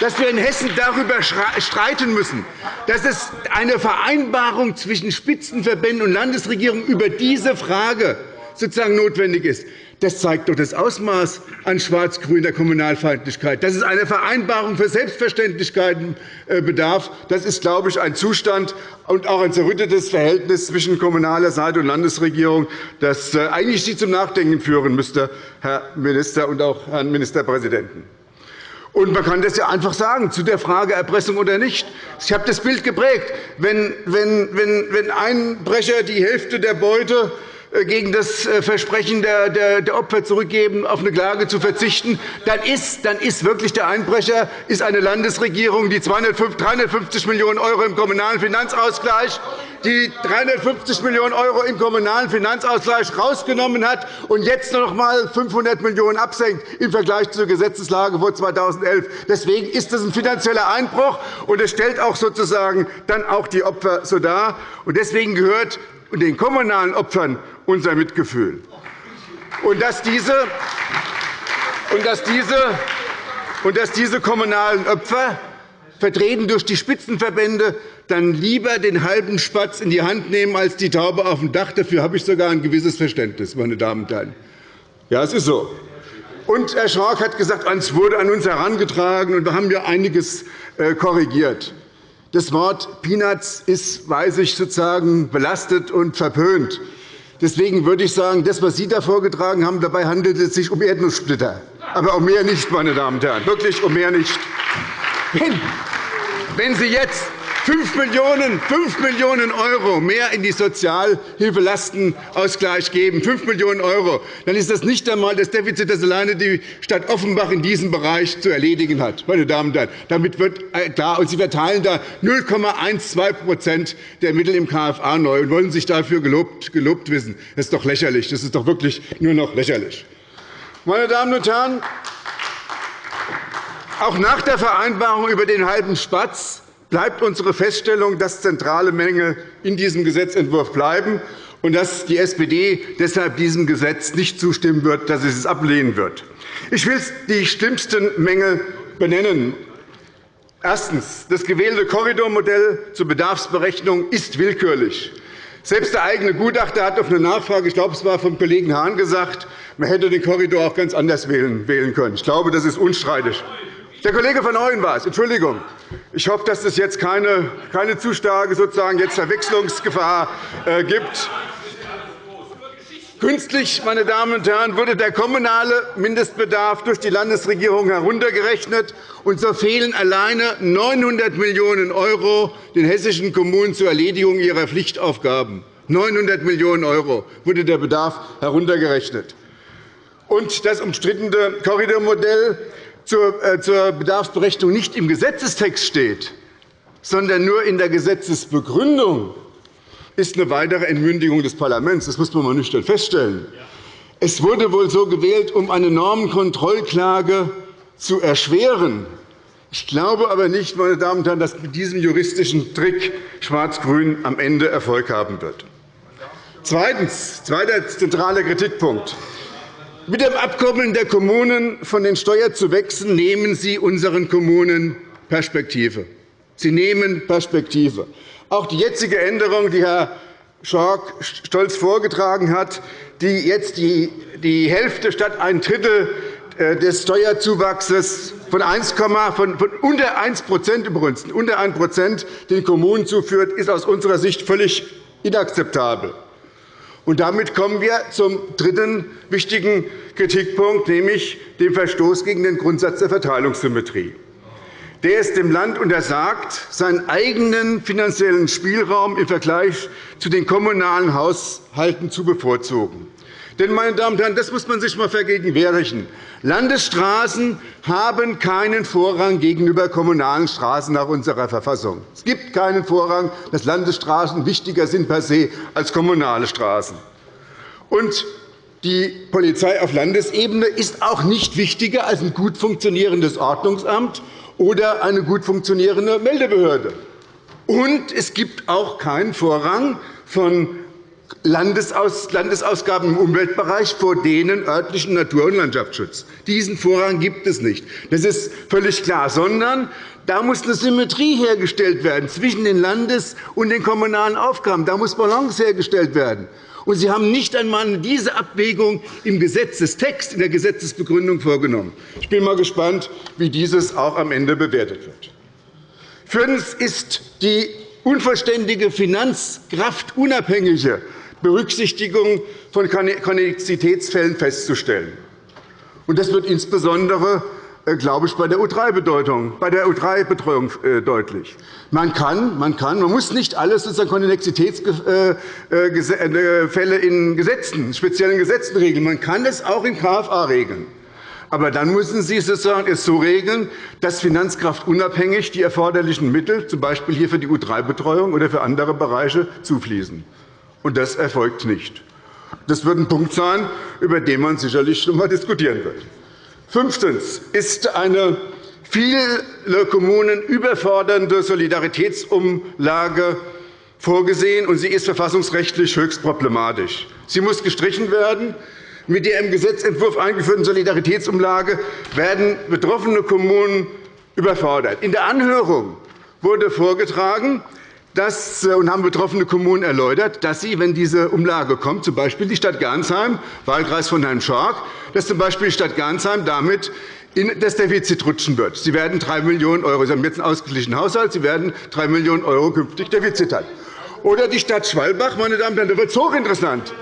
dass wir in Hessen darüber streiten müssen, dass es eine Vereinbarung zwischen Spitzenverbänden und Landesregierung über diese Frage sozusagen notwendig ist. Das zeigt doch das Ausmaß an schwarz-grüner Kommunalfeindlichkeit. Dass es einer Vereinbarung für Selbstverständlichkeiten äh, bedarf, das ist, glaube ich, ein Zustand und auch ein zerrüttetes Verhältnis zwischen kommunaler Seite und Landesregierung, das äh, eigentlich Sie zum Nachdenken führen müsste, Herr Minister und auch Herrn Ministerpräsidenten. Und man kann das ja einfach sagen, zu der Frage Erpressung oder nicht. Ich habe das Bild geprägt. Wenn, wenn, wenn, wenn Einbrecher die Hälfte der Beute gegen das äh, Versprechen der Opfer zurückgeben, auf eine Klage zu verzichten, dann ist, dann ist wirklich der Einbrecher ist eine Landesregierung, die 350 Millionen € im Kommunalen Finanzausgleich die 350 Millionen € im Kommunalen Finanzausgleich herausgenommen hat und jetzt noch einmal 500 Millionen € absenkt im Vergleich zur Gesetzeslage vor 2011. Deswegen ist das ein finanzieller Einbruch, und es stellt auch sozusagen dann auch die Opfer so dar. Deswegen gehört den kommunalen Opfern unser Mitgefühl. Und dass diese, und dass diese, und dass diese kommunalen Opfer, vertreten durch die Spitzenverbände, dann lieber den halben Spatz in die Hand nehmen als die Taube auf dem Dach. Dafür habe ich sogar ein gewisses Verständnis, meine Damen und Herren. Ja, es ist so. Und Herr Schork hat gesagt, es wurde an uns herangetragen, und wir haben ja einiges äh, korrigiert. Das Wort Peanuts ist, weiß ich, sozusagen belastet und verpönt. Deswegen würde ich sagen, das, was Sie da vorgetragen haben, dabei handelt es sich um Erdnusssplitter. Aber um mehr nicht, meine Damen und Herren. Wirklich um mehr nicht. Wenn Sie jetzt 5 Millionen, 5 Millionen € mehr in die Sozialhilfelastenausgleich geben, 5 Millionen €, dann ist das nicht einmal das Defizit, das alleine die Stadt Offenbach in diesem Bereich zu erledigen hat. Meine Damen und Herren. Damit wird äh, klar, und Sie verteilen da 0,12% der Mittel im KFA neu und wollen sich dafür gelobt, gelobt wissen. Das ist doch lächerlich. Das ist doch wirklich nur noch lächerlich. Meine Damen und Herren, auch nach der Vereinbarung über den halben Spatz bleibt unsere Feststellung, dass zentrale Mängel in diesem Gesetzentwurf bleiben und dass die SPD deshalb diesem Gesetz nicht zustimmen wird, dass sie es ablehnen wird. Ich will die schlimmsten Mängel benennen. Erstens. Das gewählte Korridormodell zur Bedarfsberechnung ist willkürlich. Selbst der eigene Gutachter hat auf eine Nachfrage, ich glaube, es war vom Kollegen Hahn gesagt, man hätte den Korridor auch ganz anders wählen können. Ich glaube, das ist unstreitig. Der Kollege von Ooyen war es. Entschuldigung. Ich hoffe, dass es jetzt keine, keine zu starke sozusagen jetzt Verwechslungsgefahr äh, gibt. Künstlich, meine Damen und Herren, wurde der kommunale Mindestbedarf durch die Landesregierung heruntergerechnet, und so fehlen alleine 900 Millionen € den hessischen Kommunen zur Erledigung ihrer Pflichtaufgaben. 900 Millionen € wurde der Bedarf heruntergerechnet. Und das umstrittene Korridormodell zur Bedarfsberechnung nicht im Gesetzestext steht, sondern nur in der Gesetzesbegründung, ist eine weitere Entmündigung des Parlaments. Das muss man mal nüchtern feststellen. Es wurde wohl so gewählt, um eine Normenkontrollklage zu erschweren. Ich glaube aber nicht, meine Damen und Herren, dass mit diesem juristischen Trick Schwarz-Grün am Ende Erfolg haben wird. Zweitens, zweiter zentraler Kritikpunkt. Mit dem Abkoppeln der Kommunen von den Steuerzuwächsen nehmen Sie unseren Kommunen Perspektive. Sie nehmen Perspektive. Auch die jetzige Änderung, die Herr Schork stolz vorgetragen hat, die jetzt die Hälfte statt ein Drittel äh, des Steuerzuwachses von, 1, von unter 1 übrigens, unter 1 den Kommunen zuführt, ist aus unserer Sicht völlig inakzeptabel. Und damit kommen wir zum dritten wichtigen Kritikpunkt, nämlich dem Verstoß gegen den Grundsatz der Verteilungssymmetrie der es dem Land untersagt, seinen eigenen finanziellen Spielraum im Vergleich zu den kommunalen Haushalten zu bevorzugen. Denn, meine Damen und Herren, das muss man sich einmal vergegenwärtigen. Landesstraßen haben keinen Vorrang gegenüber kommunalen Straßen nach unserer Verfassung. Es gibt keinen Vorrang, dass Landesstraßen wichtiger sind per se als kommunale Straßen. Und die Polizei auf Landesebene ist auch nicht wichtiger als ein gut funktionierendes Ordnungsamt oder eine gut funktionierende Meldebehörde. Und es gibt auch keinen Vorrang von Landesausgaben im Umweltbereich vor denen örtlichen Natur- und Landschaftsschutz. Diesen Vorrang gibt es nicht. Das ist völlig klar. Sondern da muss eine Symmetrie hergestellt werden zwischen den Landes- und den kommunalen Aufgaben. Da muss Balance hergestellt werden. Und Sie haben nicht einmal diese Abwägung im Gesetzestext, in der Gesetzesbegründung vorgenommen. Ich bin einmal gespannt, wie dieses auch am Ende bewertet wird. Viertens ist die unvollständige finanzkraftunabhängige Berücksichtigung von Konnexitätsfällen festzustellen. Das wird insbesondere äh, glaube ich, bei der U3-Betreuung äh, deutlich. Man kann, man kann, man muss nicht alles sozusagen Konnexitätsfälle äh, in Gesetzen, speziellen Gesetzen regeln. Man kann es auch in KFA regeln. Aber dann müssen Sie sozusagen es so regeln, dass finanzkraftunabhängig die erforderlichen Mittel, z. B. hier für die U3-Betreuung oder für andere Bereiche, zufließen. Und das erfolgt nicht. Das wird ein Punkt sein, über den man sicherlich noch einmal diskutieren wird. Fünftens ist eine viele Kommunen überfordernde Solidaritätsumlage vorgesehen, und sie ist verfassungsrechtlich höchst problematisch. Sie muss gestrichen werden. Mit der im Gesetzentwurf eingeführten Solidaritätsumlage werden betroffene Kommunen überfordert. In der Anhörung wurde vorgetragen, das, äh, und haben betroffene Kommunen erläutert, dass sie, wenn diese Umlage kommt, z. B. die Stadt Gernsheim, Wahlkreis von Herrn Schork, dass z. Die Stadt Gernsheim damit in das Defizit rutschen wird. Sie werden 3 Millionen €, Sie haben jetzt einen ausgeglichenen Haushalt, Sie werden 3 Millionen € künftig Defizit haben. Oder die Stadt Schwalbach, meine Damen und Herren, da wird es hochinteressant.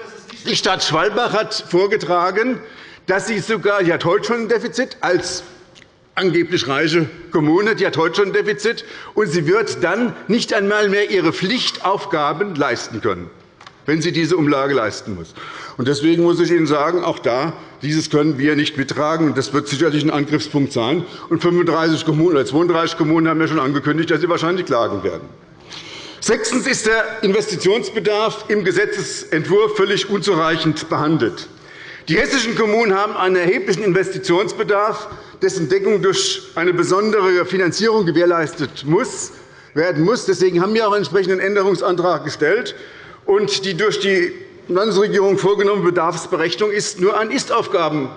Die Stadt Schwalbach hat vorgetragen, dass sie sogar, die hat heute schon ein Defizit als angeblich reiche Kommune, die hat heute schon ein Defizit, und sie wird dann nicht einmal mehr ihre Pflichtaufgaben leisten können, wenn sie diese Umlage leisten muss. Deswegen muss ich Ihnen sagen, auch da, dieses können wir nicht mittragen. Das wird sicherlich ein Angriffspunkt sein. Und 35 Kommunen oder 32 Kommunen haben ja schon angekündigt, dass sie wahrscheinlich klagen werden. Sechstens ist der Investitionsbedarf im Gesetzentwurf völlig unzureichend behandelt. Die hessischen Kommunen haben einen erheblichen Investitionsbedarf dessen Deckung durch eine besondere Finanzierung gewährleistet werden muss. Deswegen haben wir auch einen entsprechenden Änderungsantrag gestellt. Und die durch die Landesregierung vorgenommene Bedarfsberechnung ist nur ein Ist-Aufgaben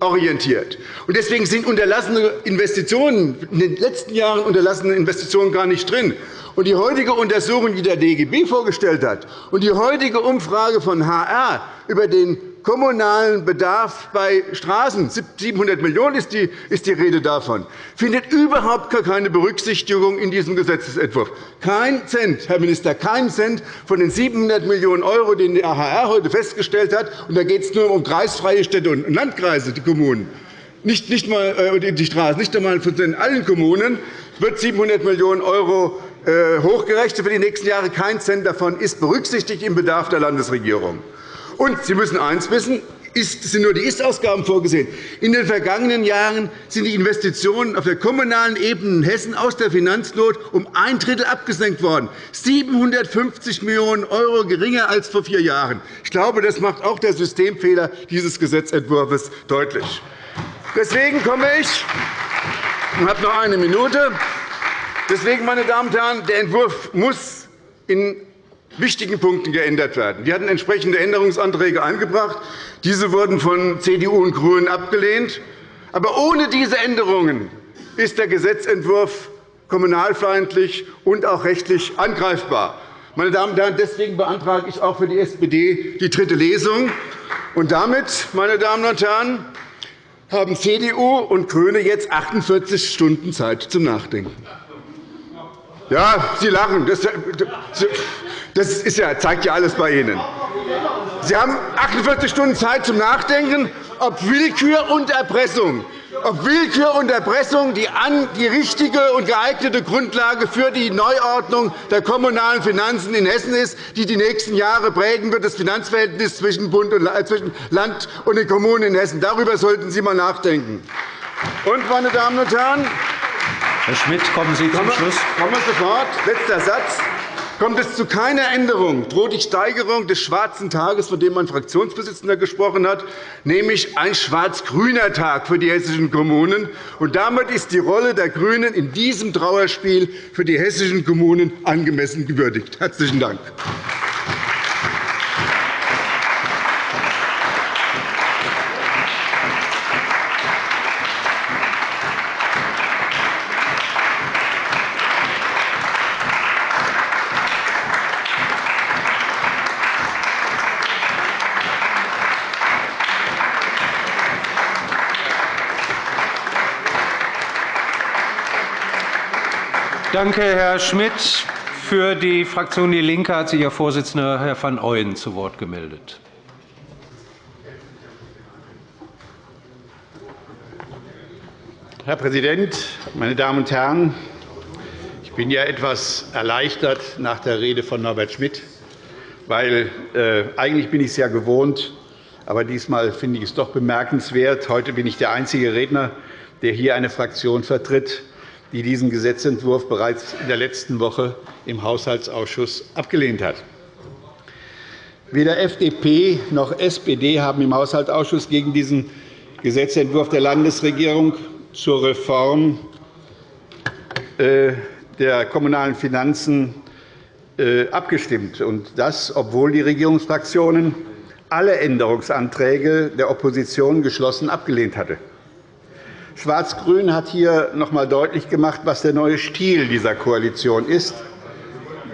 orientiert. Deswegen sind unterlassene Investitionen, in den letzten Jahren unterlassene Investitionen gar nicht drin. Die heutige Untersuchung, die der DGB vorgestellt hat, und die heutige Umfrage von HR über den kommunalen Bedarf bei Straßen, 700 Millionen € ist die, Rede davon, findet überhaupt keine Berücksichtigung in diesem Gesetzentwurf. Kein Cent, Herr Minister, kein Cent von den 700 Millionen €, die die HR heute festgestellt hat. Und da geht es nur um kreisfreie Städte und Landkreise, die Kommunen. Nicht, nicht mal äh, die Straßen, nicht einmal von allen Kommunen wird 700 Millionen € äh, hochgerechnet für die nächsten Jahre. Kein Cent davon ist berücksichtigt im Bedarf der Landesregierung. Und Sie müssen eines wissen. Es sind nur die Ist-Ausgaben vorgesehen. In den vergangenen Jahren sind die Investitionen auf der kommunalen Ebene in Hessen aus der Finanznot um ein Drittel abgesenkt worden, 750 Millionen € geringer als vor vier Jahren. Ich glaube, das macht auch der Systemfehler dieses Gesetzentwurfs deutlich. Deswegen komme ich und habe noch eine Minute. Deswegen, meine Damen und Herren, der Entwurf muss in wichtigen Punkten geändert werden. Wir hatten entsprechende Änderungsanträge eingebracht. Diese wurden von CDU und GRÜNEN abgelehnt. Aber ohne diese Änderungen ist der Gesetzentwurf kommunalfeindlich und auch rechtlich angreifbar. Meine Damen und Herren, deswegen beantrage ich auch für die SPD die dritte Lesung. Und damit, meine Damen und Herren, haben CDU und GRÜNE jetzt 48 Stunden Zeit zum Nachdenken. Ja, Sie lachen. Das ist ja, zeigt ja alles bei Ihnen. Sie haben 48 Stunden Zeit zum Nachdenken, ob Willkür und Erpressung ob Willkür und Erpressung die, richtige und geeignete Grundlage für die Neuordnung der kommunalen Finanzen in Hessen ist, die die nächsten Jahre prägen wird, das Finanzverhältnis zwischen, Bund und, äh, zwischen Land und den Kommunen in Hessen. Darüber sollten Sie einmal nachdenken. Und, meine Damen und Herren, Herr Schmidt, kommen Sie zum Schluss. Kommen wir sofort. Letzter Satz. Kommt es zu keiner Änderung, droht die Steigerung des schwarzen Tages, von dem mein Fraktionsvorsitzender gesprochen hat, nämlich ein schwarz-grüner Tag für die hessischen Kommunen. Und damit ist die Rolle der GRÜNEN in diesem Trauerspiel für die hessischen Kommunen angemessen gewürdigt. – Herzlichen Dank. Danke, Herr Schmidt. Für die Fraktion DIE LINKE hat sich Ihr Vorsitzender, Herr van Ooyen, zu Wort gemeldet. Herr Präsident, meine Damen und Herren! Ich bin ja etwas erleichtert nach der Rede von Norbert Schmidt, weil äh, eigentlich bin ich es ja gewohnt, aber diesmal finde ich es doch bemerkenswert. Heute bin ich der einzige Redner, der hier eine Fraktion vertritt, die diesen Gesetzentwurf bereits in der letzten Woche im Haushaltsausschuss abgelehnt hat. Weder FDP noch SPD haben im Haushaltsausschuss gegen diesen Gesetzentwurf der Landesregierung zur Reform äh, der kommunalen Finanzen äh, abgestimmt, und das, obwohl die Regierungsfraktionen alle Änderungsanträge der Opposition geschlossen abgelehnt hatten. Schwarz-Grün hat hier noch einmal deutlich gemacht, was der neue Stil dieser Koalition ist.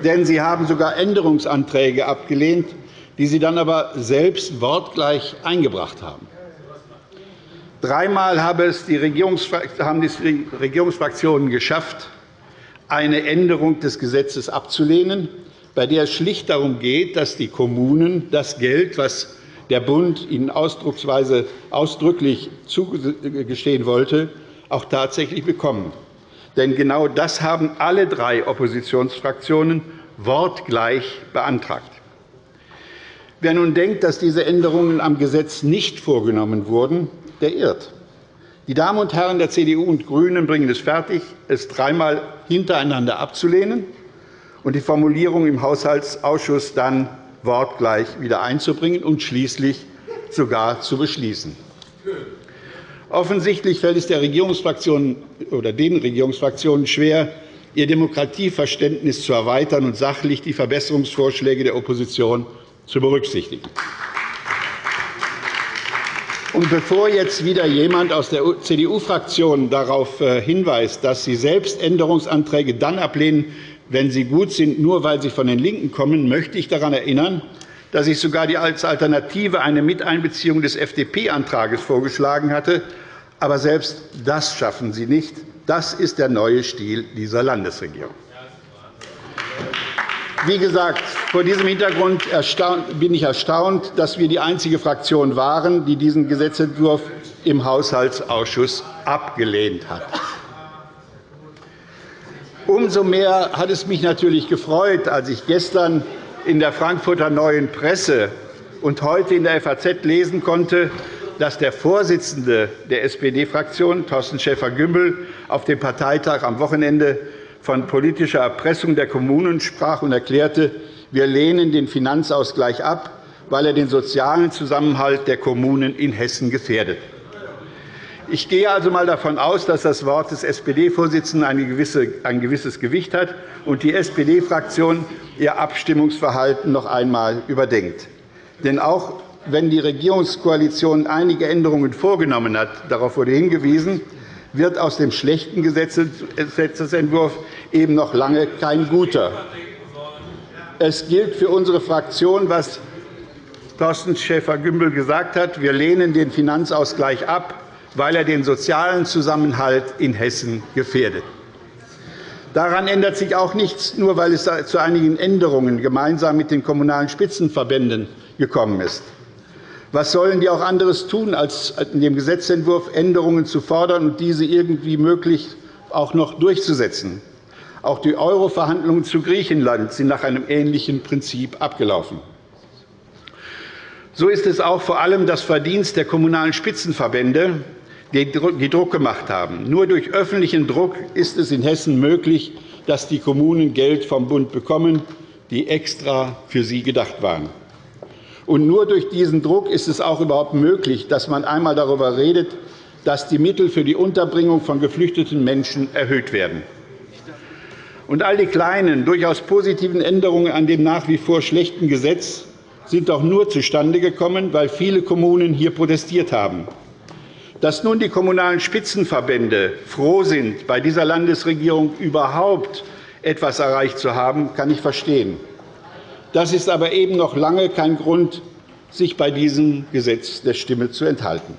Denn Sie haben sogar Änderungsanträge abgelehnt, die Sie dann aber selbst wortgleich eingebracht haben. Dreimal haben es die Regierungsfraktionen geschafft, eine Änderung des Gesetzes abzulehnen, bei der es schlicht darum geht, dass die Kommunen das Geld, das der Bund ihnen ausdrucksweise ausdrücklich zugestehen wollte, auch tatsächlich bekommen. Denn genau das haben alle drei Oppositionsfraktionen wortgleich beantragt. Wer nun denkt, dass diese Änderungen am Gesetz nicht vorgenommen wurden, der irrt. Die Damen und Herren der CDU und GRÜNEN bringen es fertig, es dreimal hintereinander abzulehnen und die Formulierung im Haushaltsausschuss dann wortgleich wieder einzubringen und schließlich sogar zu beschließen. Offensichtlich fällt es der Regierungsfraktion oder den Regierungsfraktionen schwer, ihr Demokratieverständnis zu erweitern und sachlich die Verbesserungsvorschläge der Opposition zu berücksichtigen. Und bevor jetzt wieder jemand aus der CDU-Fraktion darauf äh, hinweist, dass sie selbst Änderungsanträge dann ablehnen, wenn sie gut sind, nur weil sie von den LINKEN kommen, möchte ich daran erinnern, dass ich sogar als Alternative eine Miteinbeziehung des FDP-Antrags vorgeschlagen hatte. Aber selbst das schaffen Sie nicht. Das ist der neue Stil dieser Landesregierung. Wie gesagt, vor diesem Hintergrund bin ich erstaunt, dass wir die einzige Fraktion waren, die diesen Gesetzentwurf im Haushaltsausschuss abgelehnt hat. Umso mehr hat es mich natürlich gefreut, als ich gestern in der Frankfurter Neuen Presse und heute in der FAZ lesen konnte, dass der Vorsitzende der SPD-Fraktion, Thorsten Schäfer-Gümbel, auf dem Parteitag am Wochenende von politischer Erpressung der Kommunen sprach und erklärte, wir lehnen den Finanzausgleich ab, weil er den sozialen Zusammenhalt der Kommunen in Hessen gefährdet. Ich gehe also einmal davon aus, dass das Wort des SPD-Vorsitzenden ein gewisses Gewicht hat und die SPD-Fraktion ihr Abstimmungsverhalten noch einmal überdenkt. Denn auch wenn die Regierungskoalition einige Änderungen vorgenommen hat, darauf wurde hingewiesen, wird aus dem schlechten Gesetzentwurf eben noch lange kein guter. Es gilt für unsere Fraktion, was Thorsten Schäfer-Gümbel gesagt hat. Wir lehnen den Finanzausgleich ab, weil er den sozialen Zusammenhalt in Hessen gefährdet. Daran ändert sich auch nichts, nur weil es zu einigen Änderungen gemeinsam mit den Kommunalen Spitzenverbänden gekommen ist. Was sollen die auch anderes tun, als in dem Gesetzentwurf Änderungen zu fordern und diese irgendwie möglich auch noch durchzusetzen? Auch die Euro-Verhandlungen zu Griechenland sind nach einem ähnlichen Prinzip abgelaufen. So ist es auch vor allem das Verdienst der Kommunalen Spitzenverbände, die Druck gemacht haben. Nur durch öffentlichen Druck ist es in Hessen möglich, dass die Kommunen Geld vom Bund bekommen, die extra für sie gedacht waren. Und nur durch diesen Druck ist es auch überhaupt möglich, dass man einmal darüber redet, dass die Mittel für die Unterbringung von geflüchteten Menschen erhöht werden. Und all die kleinen, durchaus positiven Änderungen an dem nach wie vor schlechten Gesetz sind doch nur zustande gekommen, weil viele Kommunen hier protestiert haben. Dass nun die Kommunalen Spitzenverbände froh sind, bei dieser Landesregierung überhaupt etwas erreicht zu haben, kann ich verstehen. Das ist aber eben noch lange kein Grund, sich bei diesem Gesetz der Stimme zu enthalten.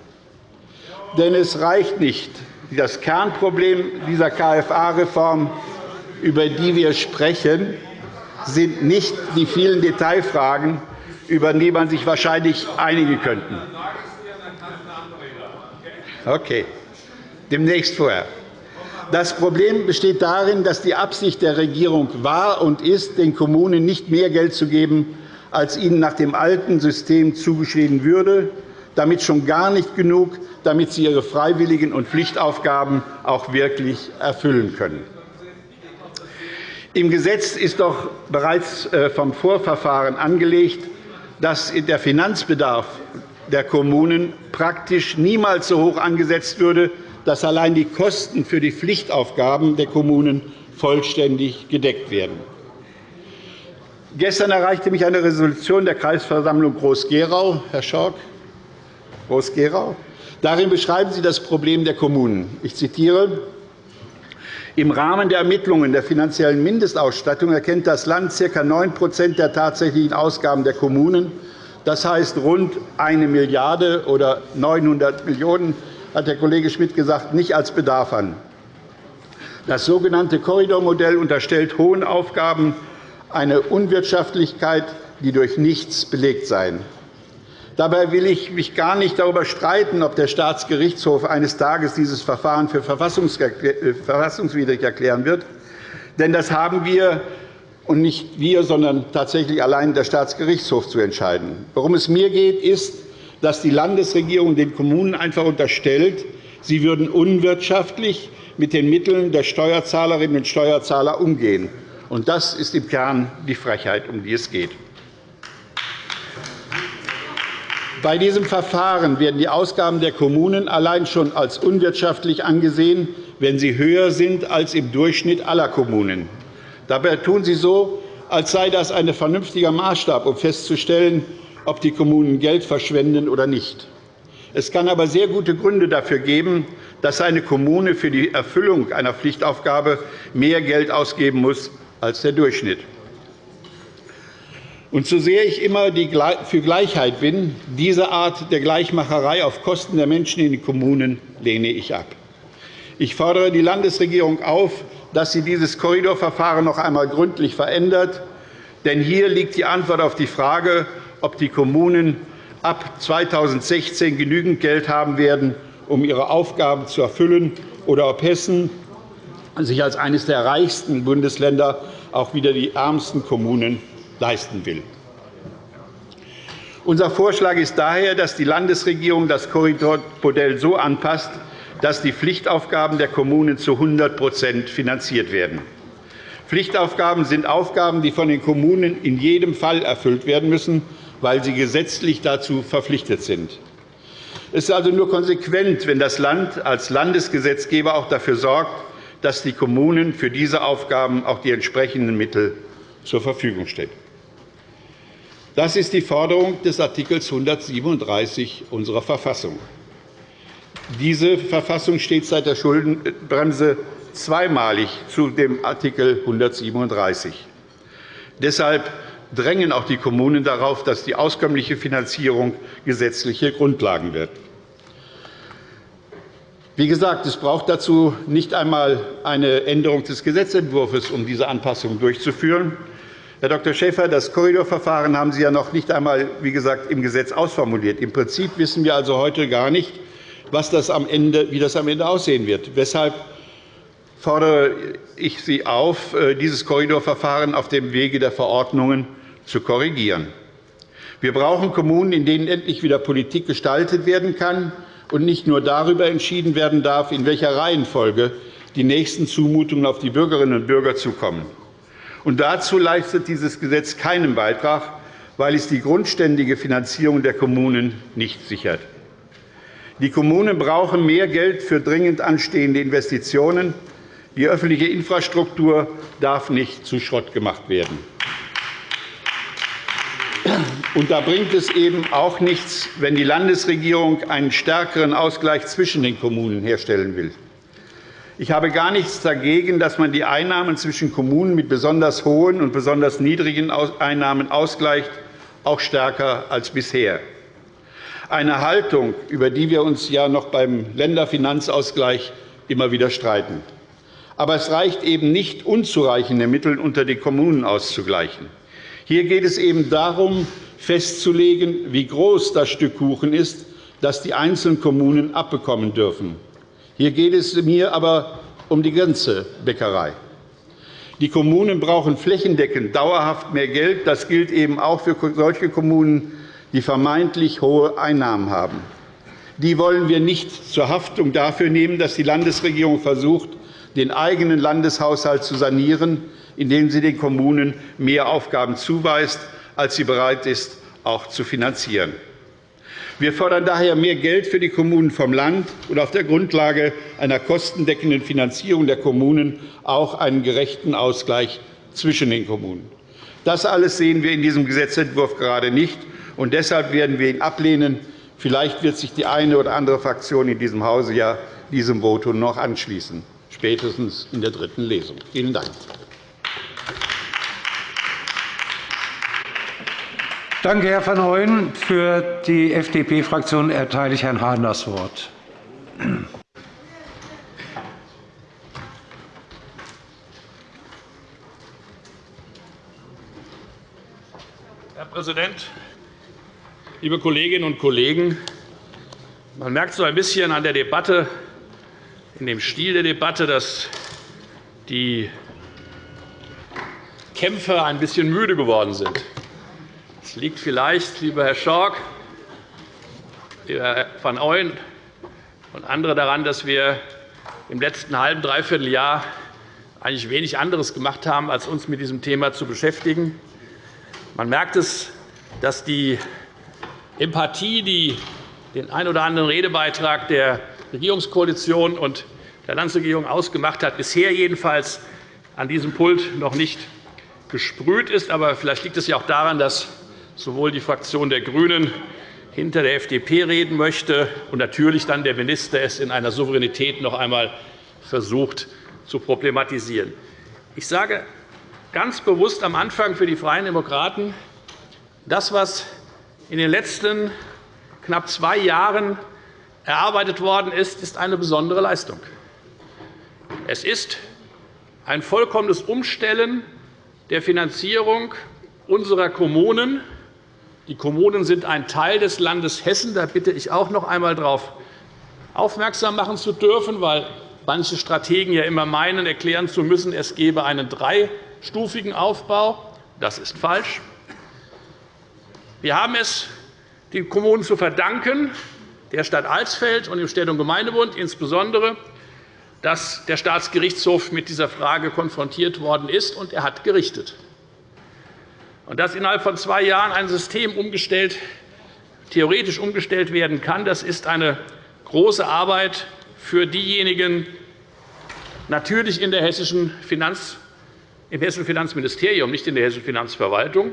Denn es reicht nicht, das Kernproblem dieser KFA-Reform, über die wir sprechen, sind nicht die vielen Detailfragen, über die man sich wahrscheinlich einigen könnte. Okay. Demnächst vorher. Das Problem besteht darin, dass die Absicht der Regierung war und ist, den Kommunen nicht mehr Geld zu geben, als ihnen nach dem alten System zugeschrieben würde, damit schon gar nicht genug, damit sie ihre freiwilligen und Pflichtaufgaben auch wirklich erfüllen können. Im Gesetz ist doch bereits äh, vom Vorverfahren angelegt, dass der Finanzbedarf der Kommunen praktisch niemals so hoch angesetzt würde, dass allein die Kosten für die Pflichtaufgaben der Kommunen vollständig gedeckt werden. Gestern erreichte mich eine Resolution der Kreisversammlung Groß-Gerau, Herr Schork, Groß-Gerau. Darin beschreiben Sie das Problem der Kommunen. Ich zitiere. Im Rahmen der Ermittlungen der finanziellen Mindestausstattung erkennt das Land ca. 9% der tatsächlichen Ausgaben der Kommunen das heißt rund 1 Milliarde € oder 900 Millionen € hat der Kollege Schmidt gesagt, nicht als Bedarf an. Das sogenannte Korridormodell unterstellt hohen Aufgaben eine Unwirtschaftlichkeit, die durch nichts belegt seien. Dabei will ich mich gar nicht darüber streiten, ob der Staatsgerichtshof eines Tages dieses Verfahren für äh, verfassungswidrig erklären wird. Denn das haben wir und nicht wir, sondern tatsächlich allein der Staatsgerichtshof zu entscheiden. Worum es mir geht, ist, dass die Landesregierung den Kommunen einfach unterstellt, sie würden unwirtschaftlich mit den Mitteln der Steuerzahlerinnen und Steuerzahler umgehen. Und das ist im Kern die Frechheit, um die es geht. Bei diesem Verfahren werden die Ausgaben der Kommunen allein schon als unwirtschaftlich angesehen, wenn sie höher sind als im Durchschnitt aller Kommunen. Dabei tun Sie so, als sei das ein vernünftiger Maßstab, um festzustellen, ob die Kommunen Geld verschwenden oder nicht. Es kann aber sehr gute Gründe dafür geben, dass eine Kommune für die Erfüllung einer Pflichtaufgabe mehr Geld ausgeben muss als der Durchschnitt. Und so sehr ich immer für Gleichheit bin, diese Art der Gleichmacherei auf Kosten der Menschen in den Kommunen lehne ich ab. Ich fordere die Landesregierung auf, dass sie dieses Korridorverfahren noch einmal gründlich verändert. Denn hier liegt die Antwort auf die Frage, ob die Kommunen ab 2016 genügend Geld haben werden, um ihre Aufgaben zu erfüllen, oder ob Hessen sich als eines der reichsten Bundesländer auch wieder die ärmsten Kommunen leisten will. Unser Vorschlag ist daher, dass die Landesregierung das Korridormodell so anpasst, dass die Pflichtaufgaben der Kommunen zu 100% finanziert werden. Pflichtaufgaben sind Aufgaben, die von den Kommunen in jedem Fall erfüllt werden müssen, weil sie gesetzlich dazu verpflichtet sind. Es ist also nur konsequent, wenn das Land als Landesgesetzgeber auch dafür sorgt, dass die Kommunen für diese Aufgaben auch die entsprechenden Mittel zur Verfügung stellen. Das ist die Forderung des Art. 137 unserer Verfassung. Diese Verfassung steht seit der Schuldenbremse zweimalig zu dem Art. 137. Deshalb drängen auch die Kommunen darauf, dass die auskömmliche Finanzierung gesetzliche Grundlagen wird. Wie gesagt, es braucht dazu nicht einmal eine Änderung des Gesetzentwurfs, um diese Anpassung durchzuführen. Herr Dr. Schäfer, das Korridorverfahren haben Sie ja noch nicht einmal wie gesagt, im Gesetz ausformuliert. Im Prinzip wissen wir also heute gar nicht, was das am Ende, wie das am Ende aussehen wird. Weshalb fordere ich Sie auf, äh, dieses Korridorverfahren auf dem Wege der Verordnungen zu korrigieren. Wir brauchen Kommunen, in denen endlich wieder Politik gestaltet werden kann und nicht nur darüber entschieden werden darf, in welcher Reihenfolge die nächsten Zumutungen auf die Bürgerinnen und Bürger zukommen. Und dazu leistet dieses Gesetz keinen Beitrag, weil es die grundständige Finanzierung der Kommunen nicht sichert. Die Kommunen brauchen mehr Geld für dringend anstehende Investitionen. Die öffentliche Infrastruktur darf nicht zu Schrott gemacht werden. Und da bringt es eben auch nichts, wenn die Landesregierung einen stärkeren Ausgleich zwischen den Kommunen herstellen will. Ich habe gar nichts dagegen, dass man die Einnahmen zwischen Kommunen mit besonders hohen und besonders niedrigen Einnahmen ausgleicht, auch stärker als bisher. Eine Haltung, über die wir uns ja noch beim Länderfinanzausgleich immer wieder streiten. Aber es reicht eben nicht, unzureichende Mittel unter den Kommunen auszugleichen. Hier geht es eben darum, festzulegen, wie groß das Stück Kuchen ist, das die einzelnen Kommunen abbekommen dürfen. Hier geht es mir aber um die ganze Bäckerei. Die Kommunen brauchen flächendeckend dauerhaft mehr Geld. Das gilt eben auch für solche Kommunen, die vermeintlich hohe Einnahmen haben. Die wollen wir nicht zur Haftung dafür nehmen, dass die Landesregierung versucht, den eigenen Landeshaushalt zu sanieren, indem sie den Kommunen mehr Aufgaben zuweist, als sie bereit ist, auch zu finanzieren. Wir fordern daher mehr Geld für die Kommunen vom Land und auf der Grundlage einer kostendeckenden Finanzierung der Kommunen auch einen gerechten Ausgleich zwischen den Kommunen. Das alles sehen wir in diesem Gesetzentwurf gerade nicht. Und Deshalb werden wir ihn ablehnen. Vielleicht wird sich die eine oder andere Fraktion in diesem Hause ja diesem Votum noch anschließen, spätestens in der dritten Lesung. Vielen Dank. Danke, Herr van Ooyen. Für die FDP-Fraktion erteile ich Herrn Hahn das Wort. Herr Präsident, liebe Kolleginnen und Kollegen! Man merkt so ein bisschen an der Debatte, in dem Stil der Debatte, dass die Kämpfer ein bisschen müde geworden sind. Es liegt vielleicht, lieber Herr Schork, lieber Herr van Ooyen und andere daran, dass wir im letzten halben, dreiviertel Jahr eigentlich wenig anderes gemacht haben, als uns mit diesem Thema zu beschäftigen. Man merkt es, dass die Empathie, die den ein oder anderen Redebeitrag der Regierungskoalition und der Landesregierung ausgemacht hat, bisher jedenfalls an diesem Pult noch nicht gesprüht ist. Aber vielleicht liegt es ja auch daran, dass sowohl die Fraktion der GRÜNEN hinter der FDP reden möchte und natürlich dann der Minister es in einer Souveränität noch einmal versucht zu problematisieren. Ich sage ganz bewusst am Anfang für die Freien Demokraten, das, was in den letzten knapp zwei Jahren erarbeitet worden ist, ist eine besondere Leistung. Es ist ein vollkommenes Umstellen der Finanzierung unserer Kommunen. Die Kommunen sind ein Teil des Landes Hessen. Da bitte ich auch noch einmal darauf aufmerksam machen zu dürfen, weil manche Strategen ja immer meinen, erklären zu müssen, es gebe einen dreistufigen Aufbau. Das ist falsch. Wir haben es den Kommunen zu verdanken, der Stadt Alsfeld und dem Städte- und Gemeindebund insbesondere, dass der Staatsgerichtshof mit dieser Frage konfrontiert worden ist, und er hat gerichtet. Und dass innerhalb von zwei Jahren ein System umgestellt, theoretisch umgestellt werden kann, das ist eine große Arbeit für diejenigen, natürlich in der hessischen Finanz, im Hessischen Finanzministerium, nicht in der Hessischen Finanzverwaltung.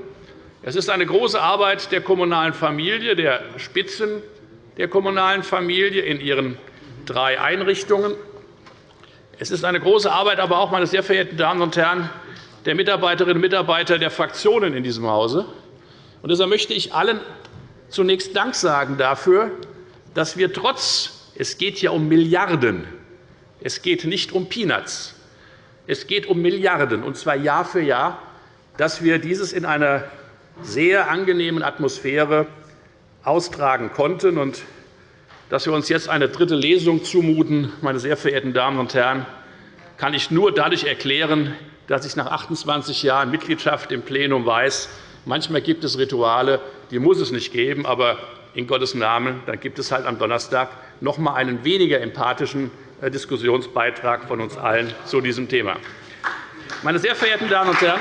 Es ist eine große Arbeit der kommunalen Familie, der Spitzen der kommunalen Familie in ihren drei Einrichtungen. Es ist eine große Arbeit, aber auch, meine sehr verehrten Damen und Herren, der Mitarbeiterinnen und Mitarbeiter der Fraktionen in diesem Hause. Deshalb möchte ich allen zunächst Dank sagen dafür, dass wir trotz, es geht ja um Milliarden, es geht nicht um Peanuts, es geht um Milliarden, und zwar Jahr für Jahr, dass wir dieses in einer sehr angenehmen Atmosphäre austragen konnten und dass wir uns jetzt eine dritte Lesung zumuten, meine sehr verehrten Damen und Herren, kann ich nur dadurch erklären, dass ich nach 28 Jahren Mitgliedschaft im Plenum weiß, manchmal gibt es Rituale, die muss es nicht geben, aber in Gottes Namen, dann gibt es halt am Donnerstag noch einmal einen weniger empathischen äh, Diskussionsbeitrag von uns allen zu diesem Thema. Meine sehr verehrten Damen und Herren,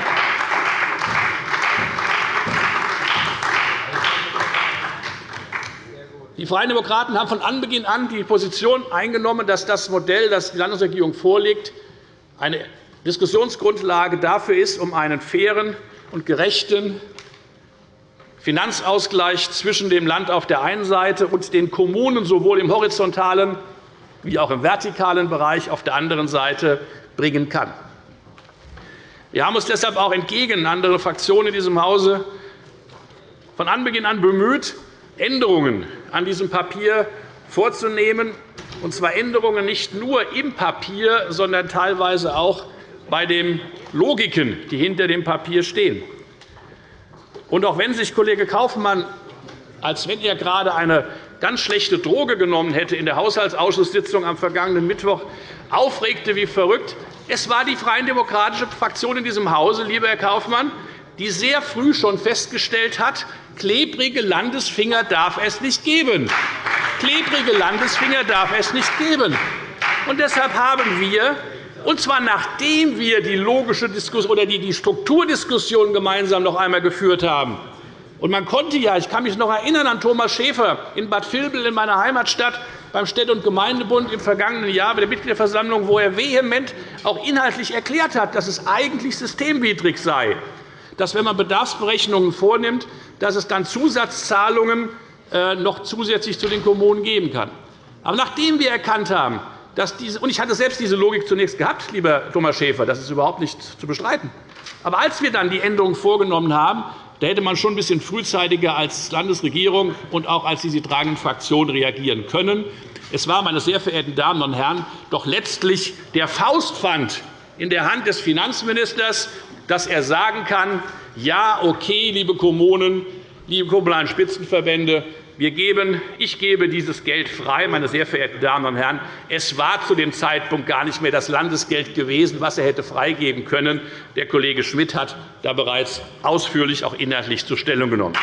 Die Freien Demokraten haben von Anbeginn an die Position eingenommen, dass das Modell, das die Landesregierung vorlegt, eine Diskussionsgrundlage dafür ist, um einen fairen und gerechten Finanzausgleich zwischen dem Land auf der einen Seite und den Kommunen sowohl im horizontalen wie auch im vertikalen Bereich auf der anderen Seite bringen kann. Wir haben uns deshalb auch entgegen anderer Fraktionen in diesem Hause von Anbeginn an bemüht, Änderungen an diesem Papier vorzunehmen, und zwar Änderungen nicht nur im Papier, sondern teilweise auch bei den Logiken, die hinter dem Papier stehen. Und auch wenn sich Kollege Kaufmann, als wenn er gerade eine ganz schlechte Droge genommen hätte, in der Haushaltsausschusssitzung am vergangenen Mittwoch aufregte wie verrückt, es war die Freie Demokratische Fraktion in diesem Hause, lieber Herr Kaufmann, die sehr früh schon festgestellt hat, klebrige Landesfinger darf es nicht geben. Klebrige Landesfinger darf es nicht geben. Und deshalb haben wir, und zwar nachdem wir die logische Diskussion oder die Strukturdiskussion gemeinsam noch einmal geführt haben, und man konnte ja, ich kann mich noch erinnern an Thomas Schäfer in Bad Vilbel in meiner Heimatstadt beim Städte- und Gemeindebund im vergangenen Jahr bei der Mitgliederversammlung, wo er vehement auch inhaltlich erklärt hat, dass es eigentlich systemwidrig sei, dass, wenn man Bedarfsberechnungen vornimmt, dass es dann Zusatzzahlungen äh, noch zusätzlich zu den Kommunen geben kann. Aber nachdem wir erkannt haben, dass diese, und ich hatte selbst diese Logik zunächst gehabt, lieber Thomas Schäfer, das ist überhaupt nicht zu bestreiten. Aber als wir dann die Änderungen vorgenommen haben, da hätte man schon ein bisschen frühzeitiger als Landesregierung und auch als die sie tragenden Fraktionen reagieren können. Es war, meine sehr verehrten Damen und Herren, doch letztlich der Faustpfand in der Hand des Finanzministers, dass er sagen kann, ja, okay, liebe Kommunen, liebe kommunalen Spitzenverbände, wir geben, ich gebe dieses Geld frei, meine sehr verehrten Damen und Herren. Es war zu dem Zeitpunkt gar nicht mehr das Landesgeld gewesen, was er hätte freigeben können. Der Kollege Schmidt hat da bereits ausführlich auch inhaltlich zur Stellung genommen.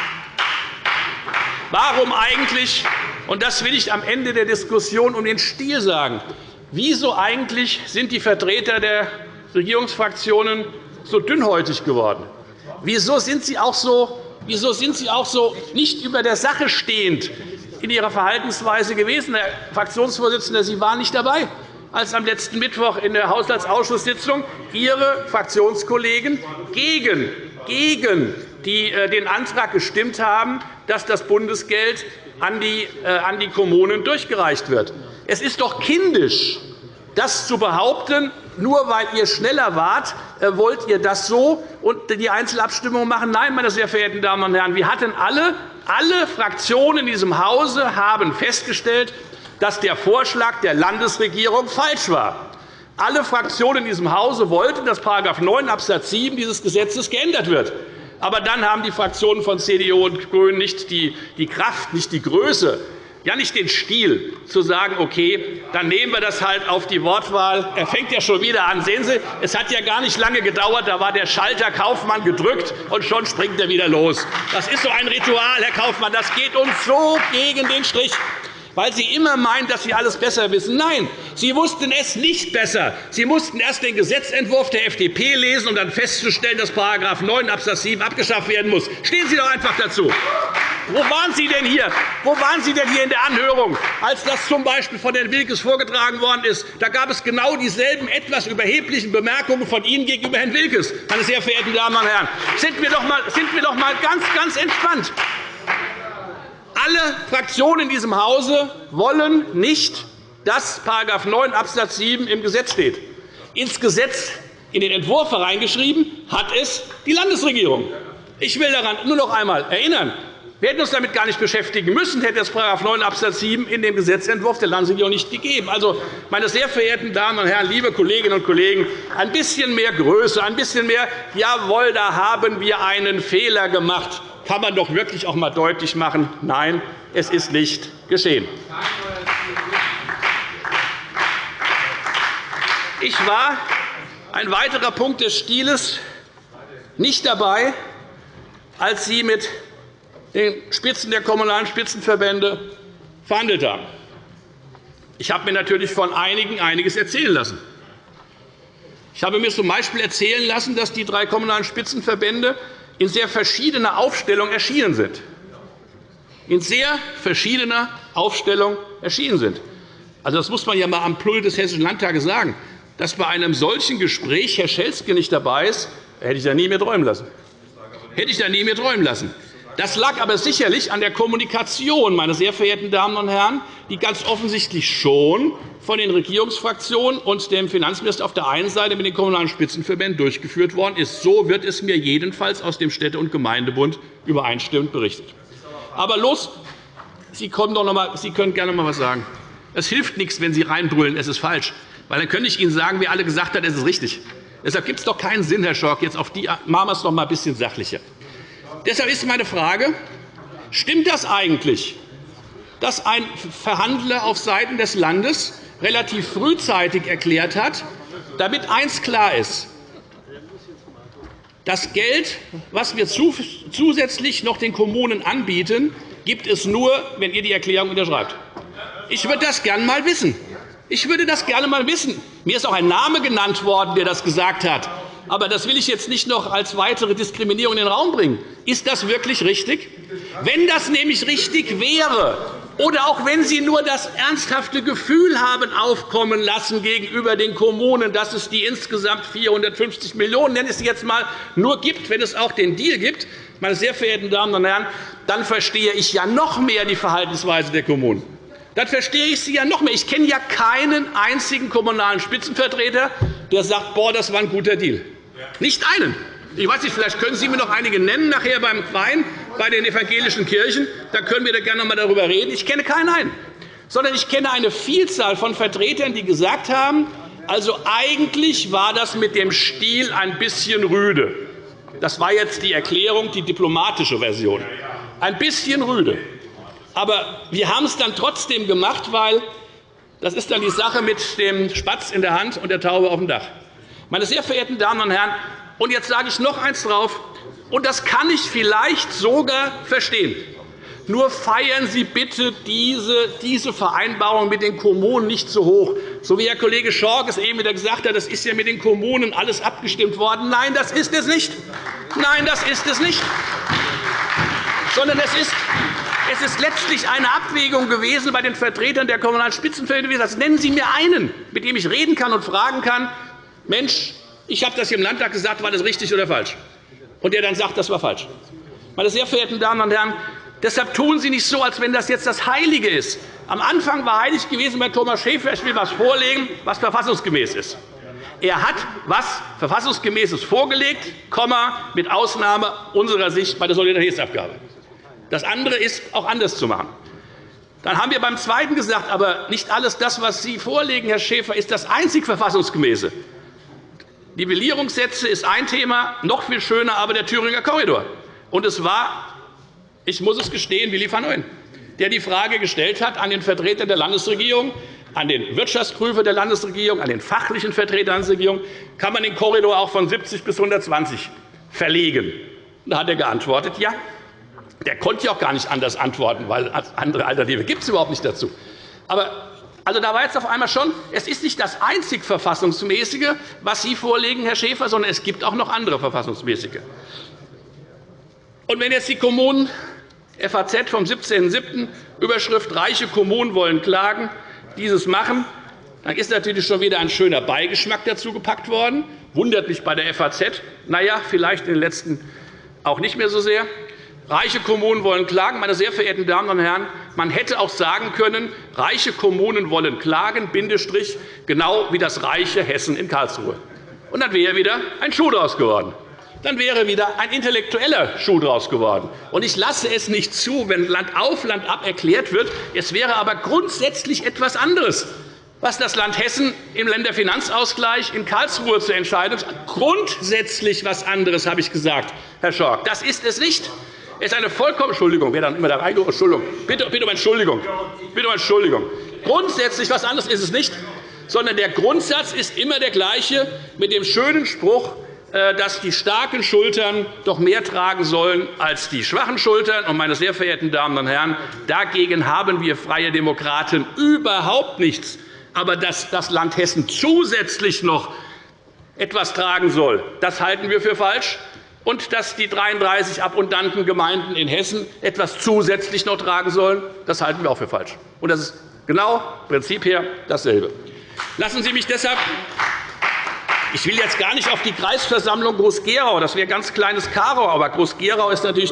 Warum eigentlich, und das will ich am Ende der Diskussion um den Stil sagen, wieso eigentlich sind die Vertreter der Regierungsfraktionen so dünnhäutig geworden? Wieso sind Sie auch so Wieso sind Sie auch so nicht über der Sache stehend in Ihrer Verhaltensweise gewesen, Herr Fraktionsvorsitzender? Sie waren nicht dabei, als am letzten Mittwoch in der Haushaltsausschusssitzung Ihre Fraktionskollegen gegen, gegen die äh, den Antrag gestimmt haben, dass das Bundesgeld an die, an die Kommunen durchgereicht wird. Es ist doch kindisch, das zu behaupten, nur weil ihr schneller wart, wollt ihr das so und die Einzelabstimmung machen. Nein, meine sehr verehrten Damen und Herren, wir hatten alle, alle Fraktionen in diesem Hause haben festgestellt, dass der Vorschlag der Landesregierung falsch war. Alle Fraktionen in diesem Hause wollten, dass § 9 Abs. 7 dieses Gesetzes geändert wird. Aber dann haben die Fraktionen von CDU und GRÜNEN nicht die Kraft, nicht die Größe, ja nicht den Stil, zu sagen, okay, dann nehmen wir das halt auf die Wortwahl. Er fängt ja schon wieder an. Sehen Sie, es hat ja gar nicht lange gedauert. Da war der Schalter Kaufmann gedrückt, und schon springt er wieder los. Das ist so ein Ritual, Herr Kaufmann. Das geht uns so gegen den Strich weil Sie immer meinen, dass Sie alles besser wissen. Nein, Sie wussten es nicht besser. Sie mussten erst den Gesetzentwurf der FDP lesen, um dann festzustellen, dass § 9 Abs. 7 abgeschafft werden muss. Stehen Sie doch einfach dazu. Wo waren Sie denn hier? Wo waren Sie denn hier in der Anhörung, als das z. B. von Herrn Wilkes vorgetragen worden ist? Da gab es genau dieselben etwas überheblichen Bemerkungen von Ihnen gegenüber Herrn Wilkes. Meine sehr verehrten Damen und Herren, sind wir doch einmal, ganz, ganz entspannt. Alle Fraktionen in diesem Hause wollen nicht, dass § 9 Abs. 7 im Gesetz steht. Ins Gesetz, in den Entwurf hereingeschrieben, hat es die Landesregierung. Ich will daran nur noch einmal erinnern. Wir hätten uns damit gar nicht beschäftigen müssen, hätte es § 9 Abs. 7 in dem Gesetzentwurf der Landesregierung nicht gegeben. Also, meine sehr verehrten Damen und Herren, liebe Kolleginnen und Kollegen, ein bisschen mehr Größe, ein bisschen mehr Jawohl, da haben wir einen Fehler gemacht kann man doch wirklich auch einmal deutlich machen, nein, es ist nicht geschehen. Ich war ein weiterer Punkt des Stiles nicht dabei, als Sie mit den Spitzen der Kommunalen Spitzenverbände verhandelt haben. Ich habe mir natürlich von einigen einiges erzählen lassen. Ich habe mir z. B. erzählen lassen, dass die drei Kommunalen Spitzenverbände in sehr verschiedener Aufstellung erschienen sind. In sehr verschiedener Aufstellung erschienen sind. Also, das muss man ja einmal am Plull des Hessischen Landtages sagen. Dass bei einem solchen Gespräch Herr Schelzke nicht dabei ist, hätte ich da nie mehr träumen lassen. Hätte ich da nie mehr träumen lassen. Das lag aber sicherlich an der Kommunikation, meine sehr verehrten Damen und Herren, die ganz offensichtlich schon von den Regierungsfraktionen und dem Finanzminister auf der einen Seite mit den Kommunalen Spitzenverbänden durchgeführt worden ist. So wird es mir jedenfalls aus dem Städte- und Gemeindebund übereinstimmend berichtet. Aber los, Sie, kommen doch noch mal, Sie können gerne noch einmal etwas sagen. Es hilft nichts, wenn Sie reinbrüllen, es ist falsch. Weil dann könnte ich Ihnen sagen, wer alle gesagt hat, es ist richtig. Deshalb gibt es doch keinen Sinn, Herr Schork, jetzt auf die machen wir es noch einmal ein bisschen sachlicher. Deshalb ist meine Frage, stimmt das eigentlich, dass ein Verhandler auf Seiten des Landes relativ frühzeitig erklärt hat, damit eines klar ist, das Geld, das wir zusätzlich noch den Kommunen anbieten, gibt es nur, wenn ihr die Erklärung unterschreibt. Ich würde das gerne einmal wissen. Ich würde das gerne einmal wissen. Mir ist auch ein Name genannt worden, der das gesagt hat. Aber das will ich jetzt nicht noch als weitere Diskriminierung in den Raum bringen. Ist das wirklich richtig? Wenn das nämlich richtig wäre, oder auch wenn Sie nur das ernsthafte Gefühl haben aufkommen lassen gegenüber den Kommunen, dass es die insgesamt 450 Millionen nenne ich sie jetzt einmal, nur gibt, wenn es auch den Deal gibt, meine sehr verehrten Damen und Herren, dann verstehe ich ja noch mehr die Verhaltensweise der Kommunen. Dann verstehe ich sie ja noch mehr. Ich kenne ja keinen einzigen kommunalen Spitzenvertreter, der sagt, boah, das war ein guter Deal. Nicht einen. Ich weiß nicht, vielleicht können Sie mir noch einige nennen nachher beim Wein bei den evangelischen Kirchen. Da können wir da gerne noch einmal darüber reden. Ich kenne keinen einen. Sondern ich kenne eine Vielzahl von Vertretern, die gesagt haben, also eigentlich war das mit dem Stil ein bisschen rüde. Das war jetzt die Erklärung, die diplomatische Version. Ein bisschen rüde. Aber wir haben es dann trotzdem gemacht, weil das ist dann die Sache mit dem Spatz in der Hand und der Taube auf dem Dach. Meine sehr verehrten Damen und Herren, und jetzt sage ich noch eines drauf, und das kann ich vielleicht sogar verstehen. Nur feiern Sie bitte diese, Vereinbarung mit den Kommunen nicht zu hoch. So wie Herr Kollege Schork es eben wieder gesagt hat, das ist ja mit den Kommunen alles abgestimmt worden. Nein, das ist es nicht. Nein, das ist es nicht. Sondern es ist, es ist letztlich eine Abwägung gewesen bei den Vertretern der Kommunalen Spitzenverbände. Das nennen Sie mir einen, mit dem ich reden kann und fragen kann, Mensch, ich habe das hier im Landtag gesagt, war das richtig oder falsch? Und der dann sagt, das war falsch. Meine sehr verehrten Damen und Herren, deshalb tun Sie nicht so, als wenn das jetzt das Heilige ist. Am Anfang war heilig gewesen bei Thomas Schäfer, ich will etwas vorlegen, was verfassungsgemäß ist. Er hat etwas Verfassungsgemäßes vorgelegt, mit Ausnahme unserer Sicht bei der Solidaritätsabgabe. Das andere ist auch anders zu machen. Dann haben wir beim Zweiten gesagt, aber nicht alles das, was Sie vorlegen, Herr Schäfer, ist das einzig Verfassungsgemäße. Nivellierungssätze ist ein Thema, noch viel schöner aber der Thüringer Korridor. Und es war, ich muss es gestehen, Willi van Ooyen, der die Frage gestellt hat an den Vertreter der Landesregierung, an den Wirtschaftsprüfer der Landesregierung, an den fachlichen Vertreter der Landesregierung, kann man den Korridor auch von 70 bis 120 verlegen. Da hat er geantwortet, ja, der konnte ja auch gar nicht anders antworten, weil andere Alternative gibt es überhaupt nicht dazu. Aber also, da war jetzt auf einmal schon, es ist nicht das einzig Verfassungsmäßige, was Sie vorlegen, Herr Schäfer, sondern es gibt auch noch andere Verfassungsmäßige. Und wenn jetzt die Kommunen FAZ vom 17.07. Überschrift Reiche Kommunen wollen klagen, dieses machen, dann ist natürlich schon wieder ein schöner Beigeschmack dazu gepackt worden. Wundert mich bei der FAZ. Na ja, vielleicht in den letzten auch nicht mehr so sehr. Reiche Kommunen wollen klagen. Meine sehr verehrten Damen und Herren, man hätte auch sagen können, reiche Kommunen wollen klagen, Bindestrich, genau wie das reiche Hessen in Karlsruhe. Und dann wäre wieder ein Schuh daraus geworden. Dann wäre wieder ein intellektueller Schuh daraus geworden. Und ich lasse es nicht zu, wenn Land auf, Land ab erklärt wird, es wäre aber grundsätzlich etwas anderes was das Land Hessen im Länderfinanzausgleich in Karlsruhe zu entscheiden hat. Grundsätzlich etwas anderes, habe ich gesagt, Herr Schork. Das ist es nicht. Es ist eine vollkommen Entschuldigung, wer dann immer da reingeht. Entschuldigung. Bitte, bitte um Entschuldigung. Bitte um Entschuldigung. Grundsätzlich etwas anderes ist es nicht, sondern der Grundsatz ist immer der gleiche mit dem schönen Spruch, äh, dass die starken Schultern doch mehr tragen sollen als die schwachen Schultern. Und, meine sehr verehrten Damen und Herren, dagegen haben wir Freie Demokraten überhaupt nichts. Aber dass das Land Hessen zusätzlich noch etwas tragen soll, das halten wir für falsch und dass die 33 abundanten Gemeinden in Hessen etwas zusätzlich noch tragen sollen, das halten wir auch für falsch. Und das ist genau Prinzip her dasselbe. Lassen Sie mich deshalb ich will jetzt gar nicht auf die Kreisversammlung Groß-Gerau, das wäre ein ganz kleines Karo, aber Groß-Gerau ist natürlich,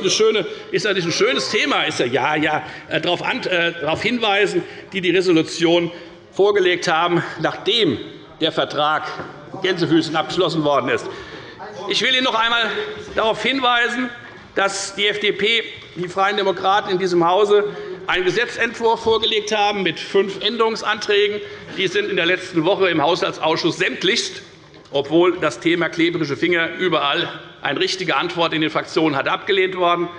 ein schönes Thema. Ist ja, ja, äh, darauf, äh, hinweisen, die die Resolution vorgelegt haben, nachdem der Vertrag Gänsefüßchen abgeschlossen worden ist. Ich will Ihnen noch einmal darauf hinweisen, dass die FDP, die Freien Demokraten in diesem Hause einen Gesetzentwurf vorgelegt haben mit fünf Änderungsanträgen. Die sind in der letzten Woche im Haushaltsausschuss sämtlichst, obwohl das Thema klebrige Finger überall eine richtige Antwort in den Fraktionen hat abgelehnt worden.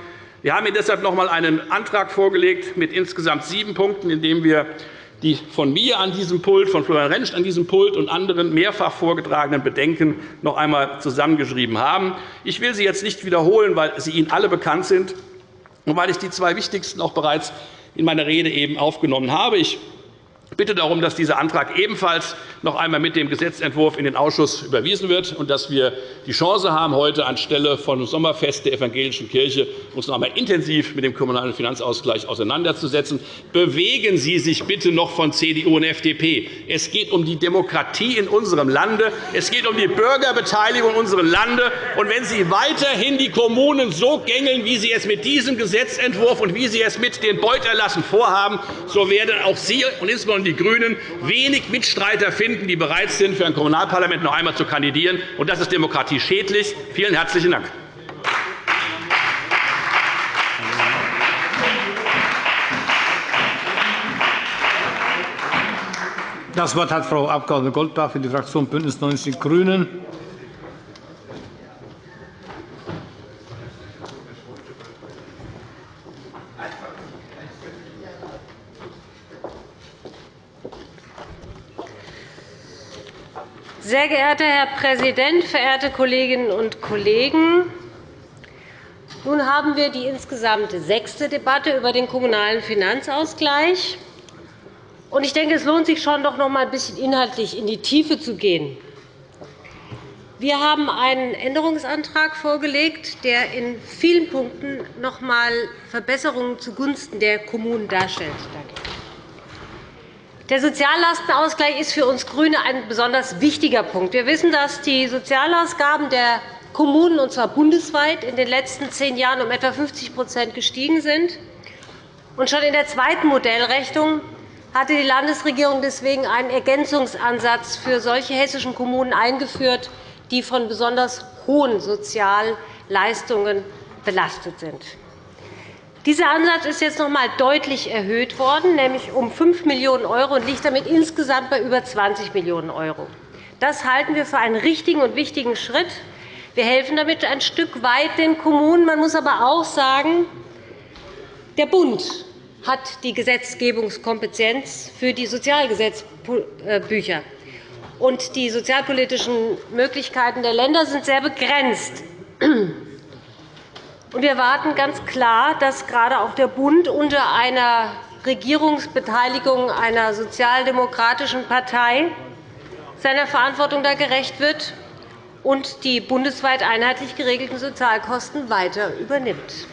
Wir haben Ihnen deshalb noch einmal einen Antrag vorgelegt mit insgesamt sieben Punkten, in dem wir die von mir an diesem Pult, von Florian Rentsch an diesem Pult und anderen mehrfach vorgetragenen Bedenken noch einmal zusammengeschrieben haben. Ich will sie jetzt nicht wiederholen, weil sie Ihnen alle bekannt sind und weil ich die zwei wichtigsten auch bereits in meiner Rede eben aufgenommen habe. Ich bitte darum, dass dieser Antrag ebenfalls noch einmal mit dem Gesetzentwurf in den Ausschuss überwiesen wird und dass wir die Chance haben, heute anstelle von Sommerfest der evangelischen Kirche uns noch einmal intensiv mit dem Kommunalen Finanzausgleich auseinanderzusetzen. Bewegen Sie sich bitte noch von CDU und FDP. Es geht um die Demokratie in unserem Lande. Es geht um die Bürgerbeteiligung in unserem Lande. Und wenn Sie weiterhin die Kommunen so gängeln, wie Sie es mit diesem Gesetzentwurf und wie Sie es mit den Beuterlassen vorhaben, so werden auch Sie und insbesondere die GRÜNEN wenig Mitstreiter finden, die bereit sind, für ein Kommunalparlament noch einmal zu kandidieren. Und das ist demokratieschädlich. Vielen herzlichen Dank. Das Wort hat Frau Abg. Goldbach für die Fraktion BÜNDNIS 90 die GRÜNEN. Sehr geehrter Herr Präsident, verehrte Kolleginnen und Kollegen! Nun haben wir die insgesamt sechste Debatte über den Kommunalen Finanzausgleich. Ich denke, es lohnt sich schon, noch einmal ein bisschen inhaltlich in die Tiefe zu gehen. Wir haben einen Änderungsantrag vorgelegt, der in vielen Punkten noch einmal Verbesserungen zugunsten der Kommunen darstellt. Der Soziallastenausgleich ist für uns GRÜNE ein besonders wichtiger Punkt. Wir wissen, dass die Sozialausgaben der Kommunen, und zwar bundesweit, in den letzten zehn Jahren um etwa 50% gestiegen sind. Und schon in der zweiten Modellrechnung hatte die Landesregierung deswegen einen Ergänzungsansatz für solche hessischen Kommunen eingeführt, die von besonders hohen Sozialleistungen belastet sind. Dieser Ansatz ist jetzt noch einmal deutlich erhöht worden, nämlich um 5 Millionen € und liegt damit insgesamt bei über 20 Millionen €. Das halten wir für einen richtigen und wichtigen Schritt. Wir helfen damit ein Stück weit den Kommunen. Man muss aber auch sagen, der Bund hat die Gesetzgebungskompetenz für die Sozialgesetzbücher. Und die sozialpolitischen Möglichkeiten der Länder sind sehr begrenzt. Wir erwarten ganz klar, dass gerade auch der Bund unter einer Regierungsbeteiligung einer sozialdemokratischen Partei seiner Verantwortung da gerecht wird und die bundesweit einheitlich geregelten Sozialkosten weiter übernimmt.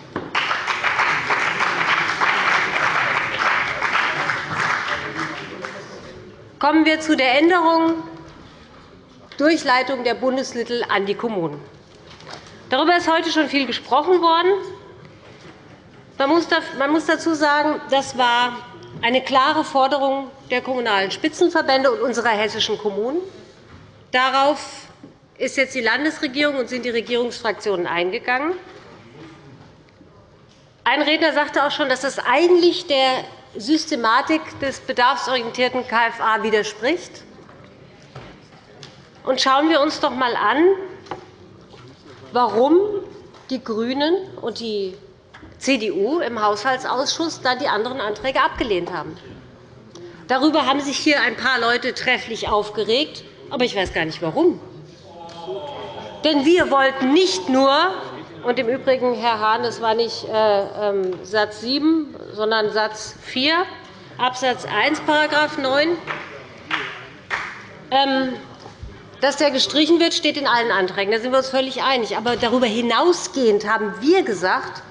Kommen wir zu der Änderung Durchleitung der Bundesmittel an die Kommunen. Darüber ist heute schon viel gesprochen worden. Man muss dazu sagen, das war eine klare Forderung der Kommunalen Spitzenverbände und unserer hessischen Kommunen. Darauf ist jetzt die Landesregierung und sind die Regierungsfraktionen eingegangen. Ein Redner sagte auch schon, dass das eigentlich der Systematik des bedarfsorientierten KFA widerspricht. Schauen wir uns doch einmal an, warum die GRÜNEN und die CDU im Haushaltsausschuss dann die anderen Anträge abgelehnt haben. Darüber haben sich hier ein paar Leute trefflich aufgeregt, aber ich weiß gar nicht, warum. Denn wir wollten nicht nur und im Übrigen, Herr Hahn, es war nicht äh, ähm, Satz 7, sondern Satz 4, Abs. 1, § 9. Dass der gestrichen wird, steht in allen Anträgen. Da sind wir uns völlig einig. Aber darüber hinausgehend haben wir gesagt,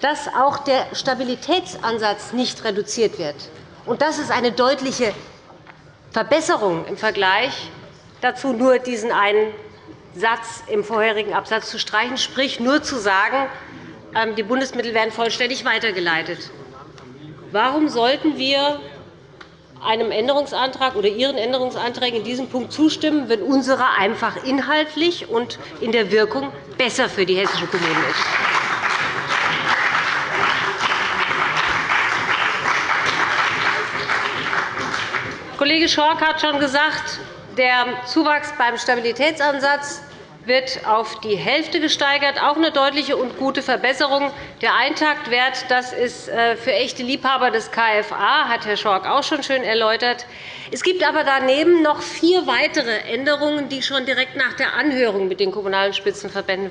dass auch der Stabilitätsansatz nicht reduziert wird. Das ist eine deutliche Verbesserung im Vergleich dazu, nur diesen einen Satz im vorherigen Absatz zu streichen, sprich nur zu sagen, ähm, die Bundesmittel werden vollständig weitergeleitet. Warum sollten wir einem Änderungsantrag oder Ihren Änderungsanträgen in diesem Punkt zustimmen, wenn unsere einfach inhaltlich und in der Wirkung besser für die hessischen Kommunen ist? Kollege Schork hat schon gesagt, der Zuwachs beim Stabilitätsansatz wird auf die Hälfte gesteigert, auch eine deutliche und gute Verbesserung. Der Eintaktwert das ist äh, für echte Liebhaber des KFA, hat Herr Schork auch schon schön erläutert. Es gibt aber daneben noch vier weitere Änderungen, die schon direkt nach der Anhörung mit den Kommunalen Spitzenverbänden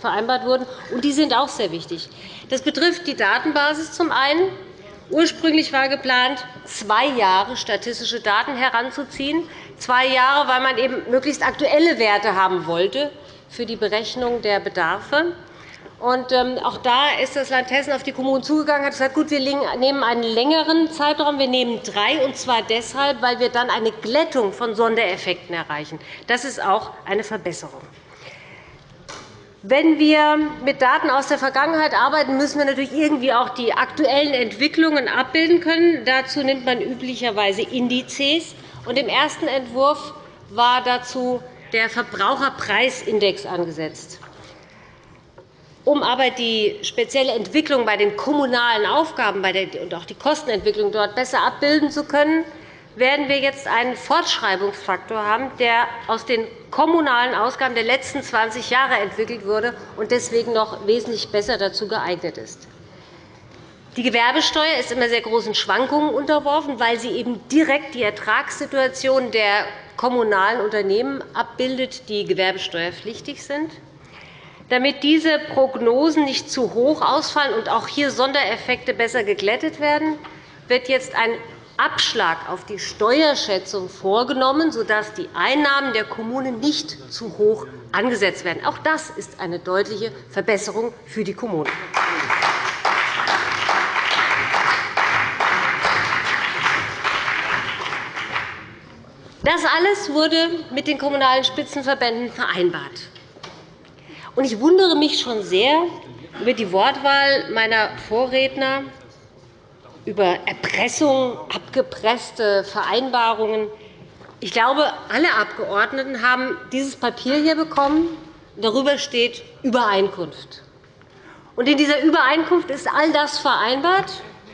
vereinbart wurden. und Die sind auch sehr wichtig. Das betrifft die Datenbasis zum einen. Ursprünglich war geplant, zwei Jahre statistische Daten heranzuziehen zwei Jahre, weil man eben möglichst aktuelle Werte haben wollte für die Berechnung der Bedarfe. Und ähm, auch da ist das Land Hessen auf die Kommunen zugegangen und hat gesagt, gut, wir nehmen einen längeren Zeitraum, wir nehmen drei, und zwar deshalb, weil wir dann eine Glättung von Sondereffekten erreichen. Das ist auch eine Verbesserung. Wenn wir mit Daten aus der Vergangenheit arbeiten, müssen wir natürlich irgendwie auch die aktuellen Entwicklungen abbilden können. Dazu nimmt man üblicherweise Indizes. Und Im ersten Entwurf war dazu der Verbraucherpreisindex angesetzt. Um aber die spezielle Entwicklung bei den kommunalen Aufgaben und auch die Kostenentwicklung dort besser abbilden zu können, werden wir jetzt einen Fortschreibungsfaktor haben, der aus den kommunalen Ausgaben der letzten 20 Jahre entwickelt wurde und deswegen noch wesentlich besser dazu geeignet ist. Die Gewerbesteuer ist immer sehr großen Schwankungen unterworfen, weil sie eben direkt die Ertragssituation der kommunalen Unternehmen abbildet, die gewerbesteuerpflichtig sind. Damit diese Prognosen nicht zu hoch ausfallen und auch hier Sondereffekte besser geglättet werden, wird jetzt ein Abschlag auf die Steuerschätzung vorgenommen, sodass die Einnahmen der Kommunen nicht zu hoch angesetzt werden. Auch das ist eine deutliche Verbesserung für die Kommunen. Das alles wurde mit den Kommunalen Spitzenverbänden vereinbart. Ich wundere mich schon sehr über die Wortwahl meiner Vorredner, über Erpressung, abgepresste Vereinbarungen. Ich glaube, alle Abgeordneten haben dieses Papier hier bekommen. Darüber steht Übereinkunft. in dieser Übereinkunft ist all das vereinbart,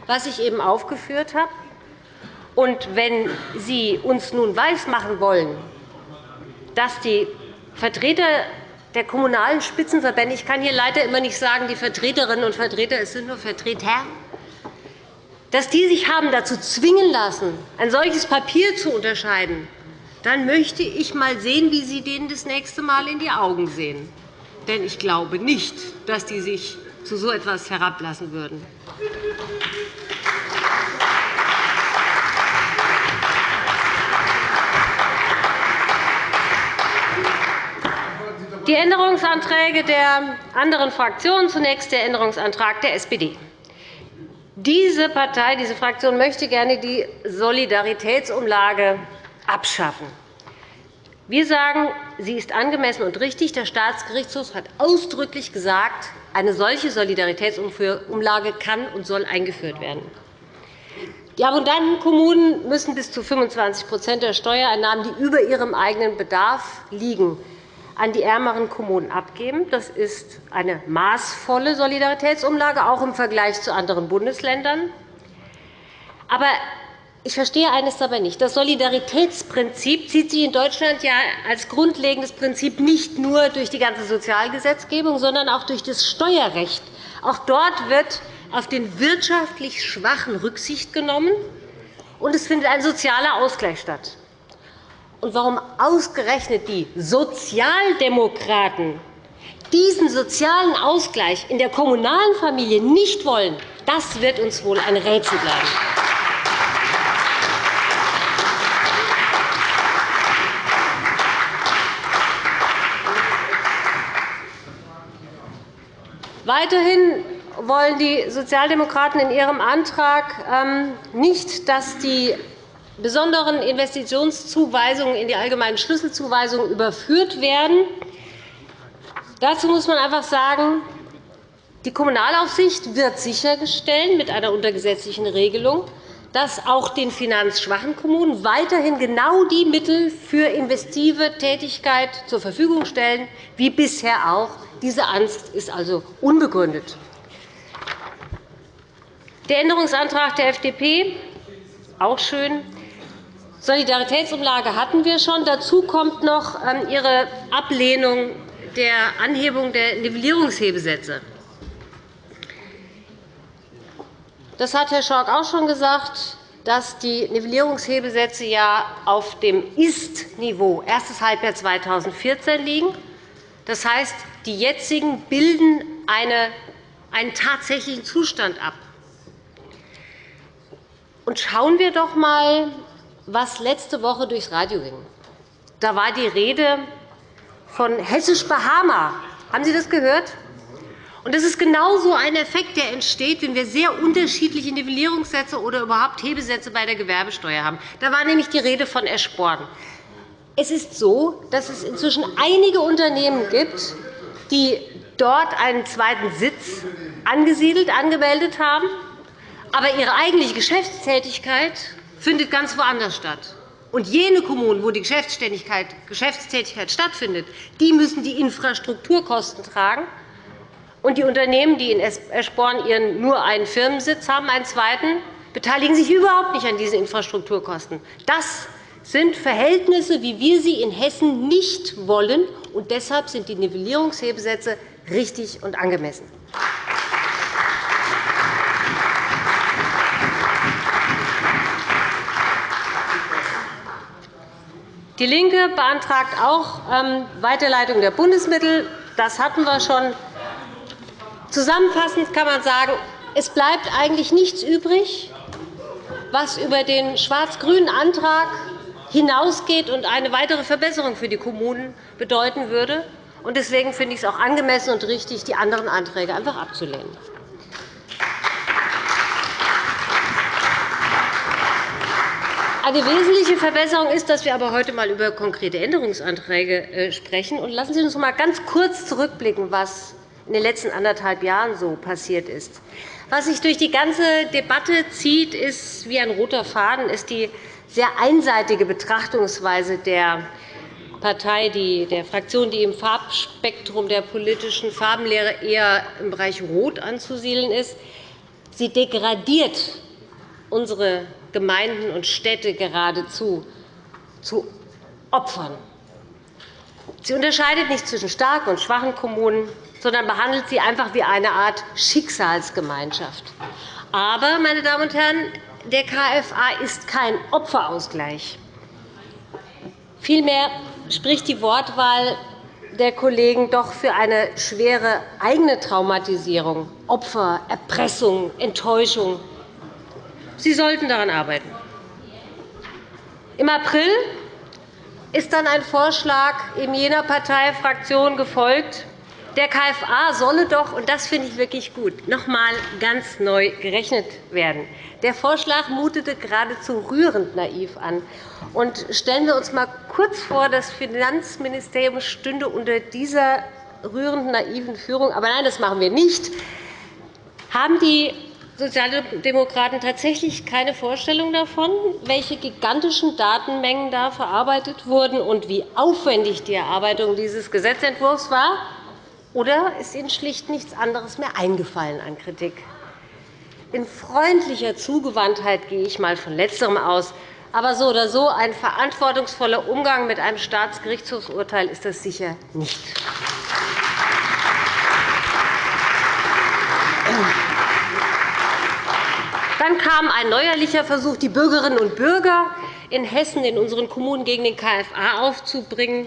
was ich eben aufgeführt habe. Und wenn Sie uns nun weismachen wollen, dass die Vertreter der Kommunalen Spitzenverbände, ich kann hier leider immer nicht sagen, die Vertreterinnen und Vertreter, es sind nur Vertreter, dass die sich haben dazu zwingen lassen, ein solches Papier zu unterscheiden, dann möchte ich einmal sehen, wie Sie denen das nächste Mal in die Augen sehen. Denn ich glaube nicht, dass die sich zu so etwas herablassen würden. Die Änderungsanträge der anderen Fraktionen, zunächst der Änderungsantrag der SPD. Diese Partei, diese Fraktion möchte gerne die Solidaritätsumlage abschaffen. Wir sagen, sie ist angemessen und richtig. Der Staatsgerichtshof hat ausdrücklich gesagt, eine solche Solidaritätsumlage kann und soll eingeführt werden. Die abundanten Kommunen müssen bis zu 25% der Steuereinnahmen, die über ihrem eigenen Bedarf liegen, an die ärmeren Kommunen abgeben. Das ist eine maßvolle Solidaritätsumlage, auch im Vergleich zu anderen Bundesländern. Aber ich verstehe eines dabei nicht. Das Solidaritätsprinzip zieht sich in Deutschland ja als grundlegendes Prinzip nicht nur durch die ganze Sozialgesetzgebung, sondern auch durch das Steuerrecht. Auch dort wird auf den wirtschaftlich Schwachen Rücksicht genommen, und es findet ein sozialer Ausgleich statt und warum ausgerechnet die Sozialdemokraten diesen sozialen Ausgleich in der kommunalen Familie nicht wollen, das wird uns wohl ein Rätsel bleiben. Weiterhin wollen die Sozialdemokraten in ihrem Antrag ähm, nicht, dass die besonderen Investitionszuweisungen in die allgemeinen Schlüsselzuweisungen überführt werden. Dazu muss man einfach sagen, die Kommunalaufsicht wird sicherstellen mit einer untergesetzlichen Regelung, dass auch den finanzschwachen Kommunen weiterhin genau die Mittel für investive Tätigkeit zur Verfügung stellen, wie bisher auch. Diese Angst ist also unbegründet. Der Änderungsantrag der FDP auch schön. Solidaritätsumlage hatten wir schon. Dazu kommt noch ähm, Ihre Ablehnung der Anhebung der Nivellierungshebesätze. Das hat Herr Schork auch schon gesagt, dass die Nivellierungshebesätze ja auf dem Ist-Niveau erstes Halbjahr 2014 liegen. Das heißt, die jetzigen bilden einen tatsächlichen Zustand ab. Und schauen wir doch einmal was letzte Woche durchs Radio ging. Da war die Rede von Hessisch-Bahama. Haben Sie das gehört? Und das ist genau so ein Effekt, der entsteht, wenn wir sehr unterschiedliche Nivellierungssätze oder überhaupt Hebesätze bei der Gewerbesteuer haben. Da war nämlich die Rede von Eschborn. Es ist so, dass es inzwischen einige Unternehmen gibt, die dort einen zweiten Sitz angesiedelt, angemeldet haben, aber ihre eigentliche Geschäftstätigkeit findet ganz woanders statt. Und jene Kommunen, wo die Geschäftstätigkeit stattfindet, die müssen die Infrastrukturkosten tragen. Und die Unternehmen, die in Eschborn ihren nur einen Firmensitz haben, einen zweiten, beteiligen sich überhaupt nicht an diesen Infrastrukturkosten. Das sind Verhältnisse, wie wir sie in Hessen nicht wollen. Und deshalb sind die Nivellierungshebesätze richtig und angemessen. DIE LINKE beantragt auch ähm, Weiterleitung der Bundesmittel. Das hatten wir schon. Zusammenfassend kann man sagen, es bleibt eigentlich nichts übrig, was über den schwarz-grünen Antrag hinausgeht und eine weitere Verbesserung für die Kommunen bedeuten würde. Deswegen finde ich es auch angemessen und richtig, die anderen Anträge einfach abzulehnen. Eine wesentliche Verbesserung ist, dass wir aber heute einmal über konkrete Änderungsanträge äh, sprechen. lassen Sie uns noch einmal ganz kurz zurückblicken, was in den letzten anderthalb Jahren so passiert ist. Was sich durch die ganze Debatte zieht, ist wie ein roter Faden, ist die sehr einseitige Betrachtungsweise der Partei, der Fraktion, die im Farbspektrum der politischen Farbenlehre eher im Bereich Rot anzusiedeln ist. Sie degradiert unsere Gemeinden und Städte geradezu zu Opfern. Sie unterscheidet nicht zwischen starken und schwachen Kommunen, sondern behandelt sie einfach wie eine Art Schicksalsgemeinschaft. Aber, meine Damen und Herren, der KFA ist kein Opferausgleich. Vielmehr spricht die Wortwahl der Kollegen doch für eine schwere eigene Traumatisierung, Opfer, Erpressung, Enttäuschung. Sie sollten daran arbeiten. Im April ist dann ein Vorschlag in jener Parteifraktion gefolgt, der KFA solle doch, und das finde ich wirklich gut, noch einmal ganz neu gerechnet werden. Der Vorschlag mutete geradezu rührend naiv an. Und stellen wir uns einmal kurz vor, das Finanzministerium stünde unter dieser rührend naiven Führung. Aber nein, das machen wir nicht. Haben die Sozialdemokraten tatsächlich keine Vorstellung davon, welche gigantischen Datenmengen da verarbeitet wurden und wie aufwendig die Erarbeitung dieses Gesetzentwurfs war? Oder ist Ihnen schlicht nichts anderes mehr eingefallen an Kritik? In freundlicher Zugewandtheit gehe ich einmal von Letzterem aus. Aber so oder so ein verantwortungsvoller Umgang mit einem Staatsgerichtshofsurteil ist das sicher nicht. Dann kam ein neuerlicher Versuch, die Bürgerinnen und Bürger in Hessen in unseren Kommunen gegen den KFA aufzubringen.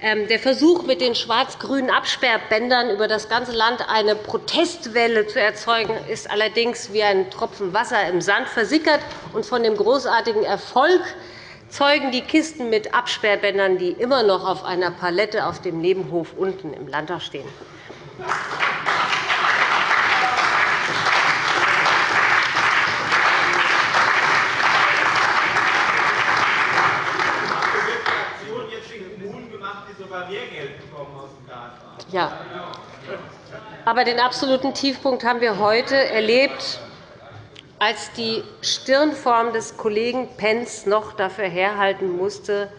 Ähm, der Versuch, mit den schwarz-grünen Absperrbändern über das ganze Land eine Protestwelle zu erzeugen, ist allerdings wie ein Tropfen Wasser im Sand versickert. Und von dem großartigen Erfolg zeugen die Kisten mit Absperrbändern, die immer noch auf einer Palette auf dem Nebenhof unten im Landtag stehen. Ja. Aber den absoluten Tiefpunkt haben wir heute erlebt, als die Stirnform des Kollegen Pentz noch dafür herhalten musste,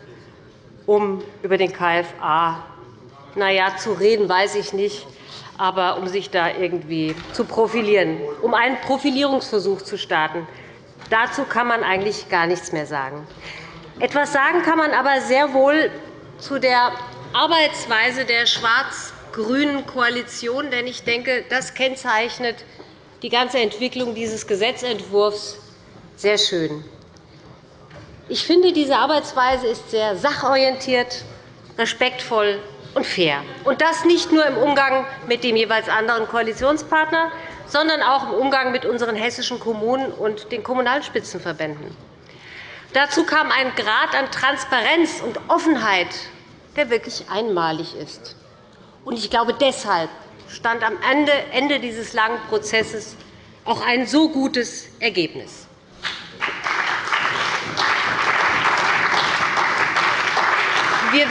um über den KFA na ja, zu reden, weiß ich nicht, aber um sich da irgendwie zu profilieren, um einen Profilierungsversuch zu starten. Dazu kann man eigentlich gar nichts mehr sagen. Etwas sagen kann man aber sehr wohl zu der Arbeitsweise der schwarz-grünen Koalition. Denn ich denke, das kennzeichnet die ganze Entwicklung dieses Gesetzentwurfs sehr schön. Ich finde, diese Arbeitsweise ist sehr sachorientiert, respektvoll und fair. Und das nicht nur im Umgang mit dem jeweils anderen Koalitionspartner, sondern auch im Umgang mit unseren hessischen Kommunen und den Kommunalspitzenverbänden. Dazu kam ein Grad an Transparenz und Offenheit der wirklich einmalig ist. Ich glaube, deshalb stand am Ende dieses langen Prozesses auch ein so gutes Ergebnis. Wir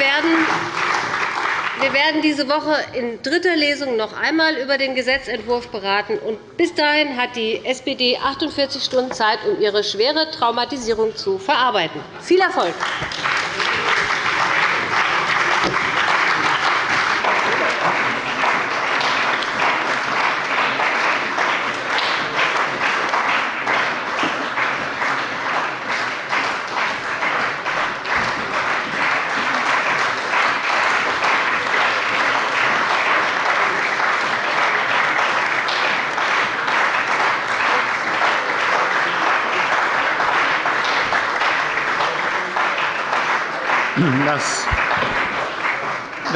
werden diese Woche in dritter Lesung noch einmal über den Gesetzentwurf beraten. bis dahin hat die SPD 48 Stunden Zeit, um ihre schwere Traumatisierung zu verarbeiten. Viel Erfolg!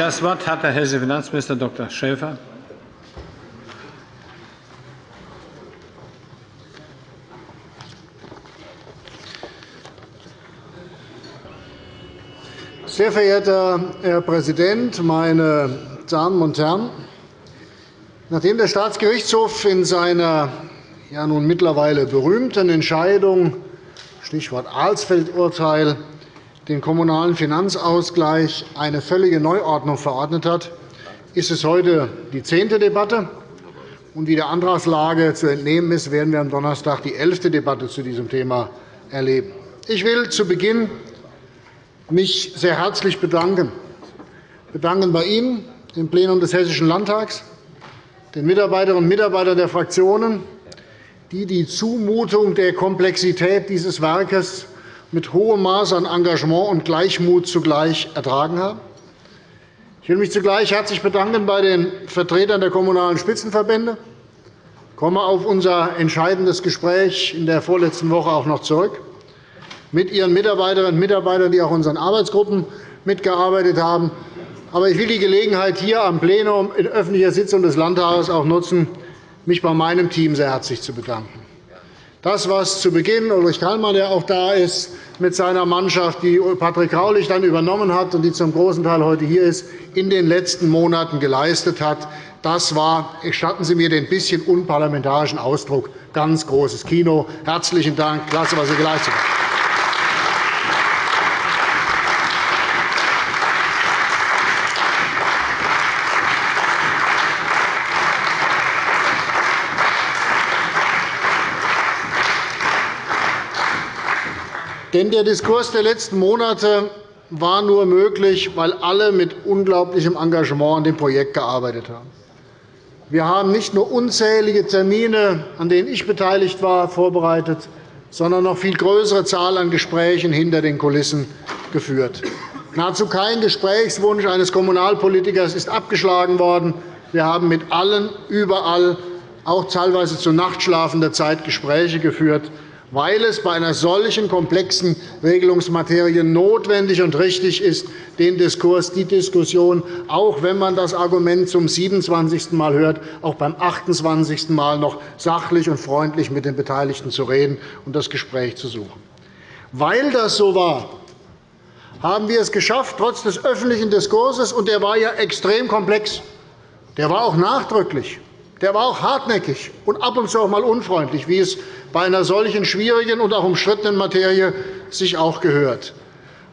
Das Wort hat der hessische Finanzminister Dr. Schäfer. Sehr verehrter Herr Präsident, meine Damen und Herren! Nachdem der Staatsgerichtshof in seiner ja nun mittlerweile berühmten Entscheidung Stichwort Alsfeld-Urteil, den Kommunalen Finanzausgleich eine völlige Neuordnung verordnet hat, ist es heute die zehnte Debatte. Und wie der Antragslage zu entnehmen ist, werden wir am Donnerstag die elfte Debatte zu diesem Thema erleben. Ich will zu Beginn mich sehr herzlich bedanken. bedanken bei Ihnen, dem Plenum des Hessischen Landtags, den Mitarbeiterinnen und Mitarbeitern der Fraktionen, die die Zumutung der Komplexität dieses Werkes mit hohem Maß an Engagement und Gleichmut zugleich ertragen haben. Ich will mich zugleich herzlich bedanken bei den Vertretern der Kommunalen Spitzenverbände. Ich komme auf unser entscheidendes Gespräch in der vorletzten Woche auch noch zurück. Mit Ihren Mitarbeiterinnen und Mitarbeitern, die auch in unseren Arbeitsgruppen mitgearbeitet haben. Aber ich will die Gelegenheit hier am Plenum in öffentlicher Sitzung des Landtages auch nutzen, mich bei meinem Team sehr herzlich zu bedanken. Das, was zu Beginn Ulrich Kallmann, der auch da ist, mit seiner Mannschaft, die Patrick Graulich dann übernommen hat und die zum großen Teil heute hier ist, in den letzten Monaten geleistet hat, das war, gestatten Sie mir den bisschen unparlamentarischen Ausdruck, ganz großes Kino. Herzlichen Dank. Klasse, was Sie geleistet haben. Denn der Diskurs der letzten Monate war nur möglich, weil alle mit unglaublichem Engagement an dem Projekt gearbeitet haben. Wir haben nicht nur unzählige Termine, an denen ich beteiligt war, vorbereitet, sondern noch viel größere Zahl an Gesprächen hinter den Kulissen geführt. Nahezu kein Gesprächswunsch eines Kommunalpolitikers ist abgeschlagen worden. Wir haben mit allen überall, auch teilweise zu nachtschlafender Zeit, Gespräche geführt weil es bei einer solchen komplexen Regelungsmaterie notwendig und richtig ist, den Diskurs, die Diskussion, auch wenn man das Argument zum 27. Mal hört, auch beim 28. Mal noch sachlich und freundlich mit den Beteiligten zu reden und das Gespräch zu suchen. Weil das so war, haben wir es geschafft, trotz des öffentlichen Diskurses, und der war ja extrem komplex, der war auch nachdrücklich, der war auch hartnäckig und ab und zu auch einmal unfreundlich, wie es bei einer solchen schwierigen und auch umstrittenen Materie sich auch gehört.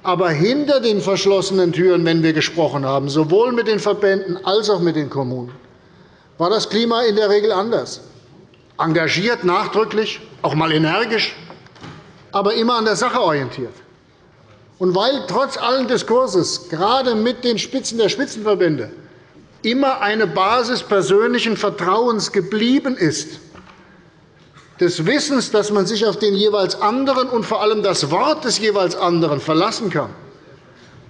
Aber hinter den verschlossenen Türen, wenn wir gesprochen haben, sowohl mit den Verbänden als auch mit den Kommunen, war das Klima in der Regel anders. Engagiert, nachdrücklich, auch einmal energisch, aber immer an der Sache orientiert. Und weil trotz allen Diskurses, gerade mit den Spitzen der Spitzenverbände, immer eine Basis persönlichen Vertrauens geblieben ist, des Wissens, dass man sich auf den jeweils anderen und vor allem das Wort des jeweils anderen verlassen kann,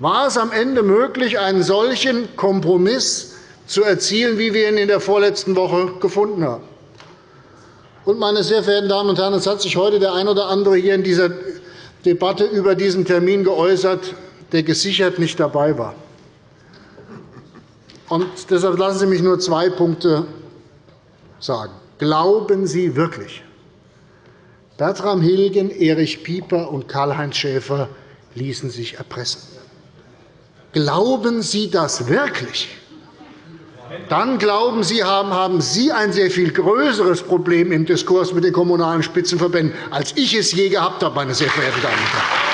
war es am Ende möglich, einen solchen Kompromiss zu erzielen, wie wir ihn in der vorletzten Woche gefunden haben. Und, meine sehr verehrten Damen und Herren, es hat sich heute der ein oder andere hier in dieser Debatte über diesen Termin geäußert, der gesichert nicht dabei war. Und deshalb lassen Sie mich nur zwei Punkte sagen. Glauben Sie wirklich, Bertram Hilgen, Erich Pieper und Karl-Heinz Schäfer ließen sich erpressen? Glauben Sie das wirklich? Dann glauben Sie, haben Sie ein sehr viel größeres Problem im Diskurs mit den Kommunalen Spitzenverbänden, als ich es je gehabt habe, meine sehr verehrten Damen und Herren.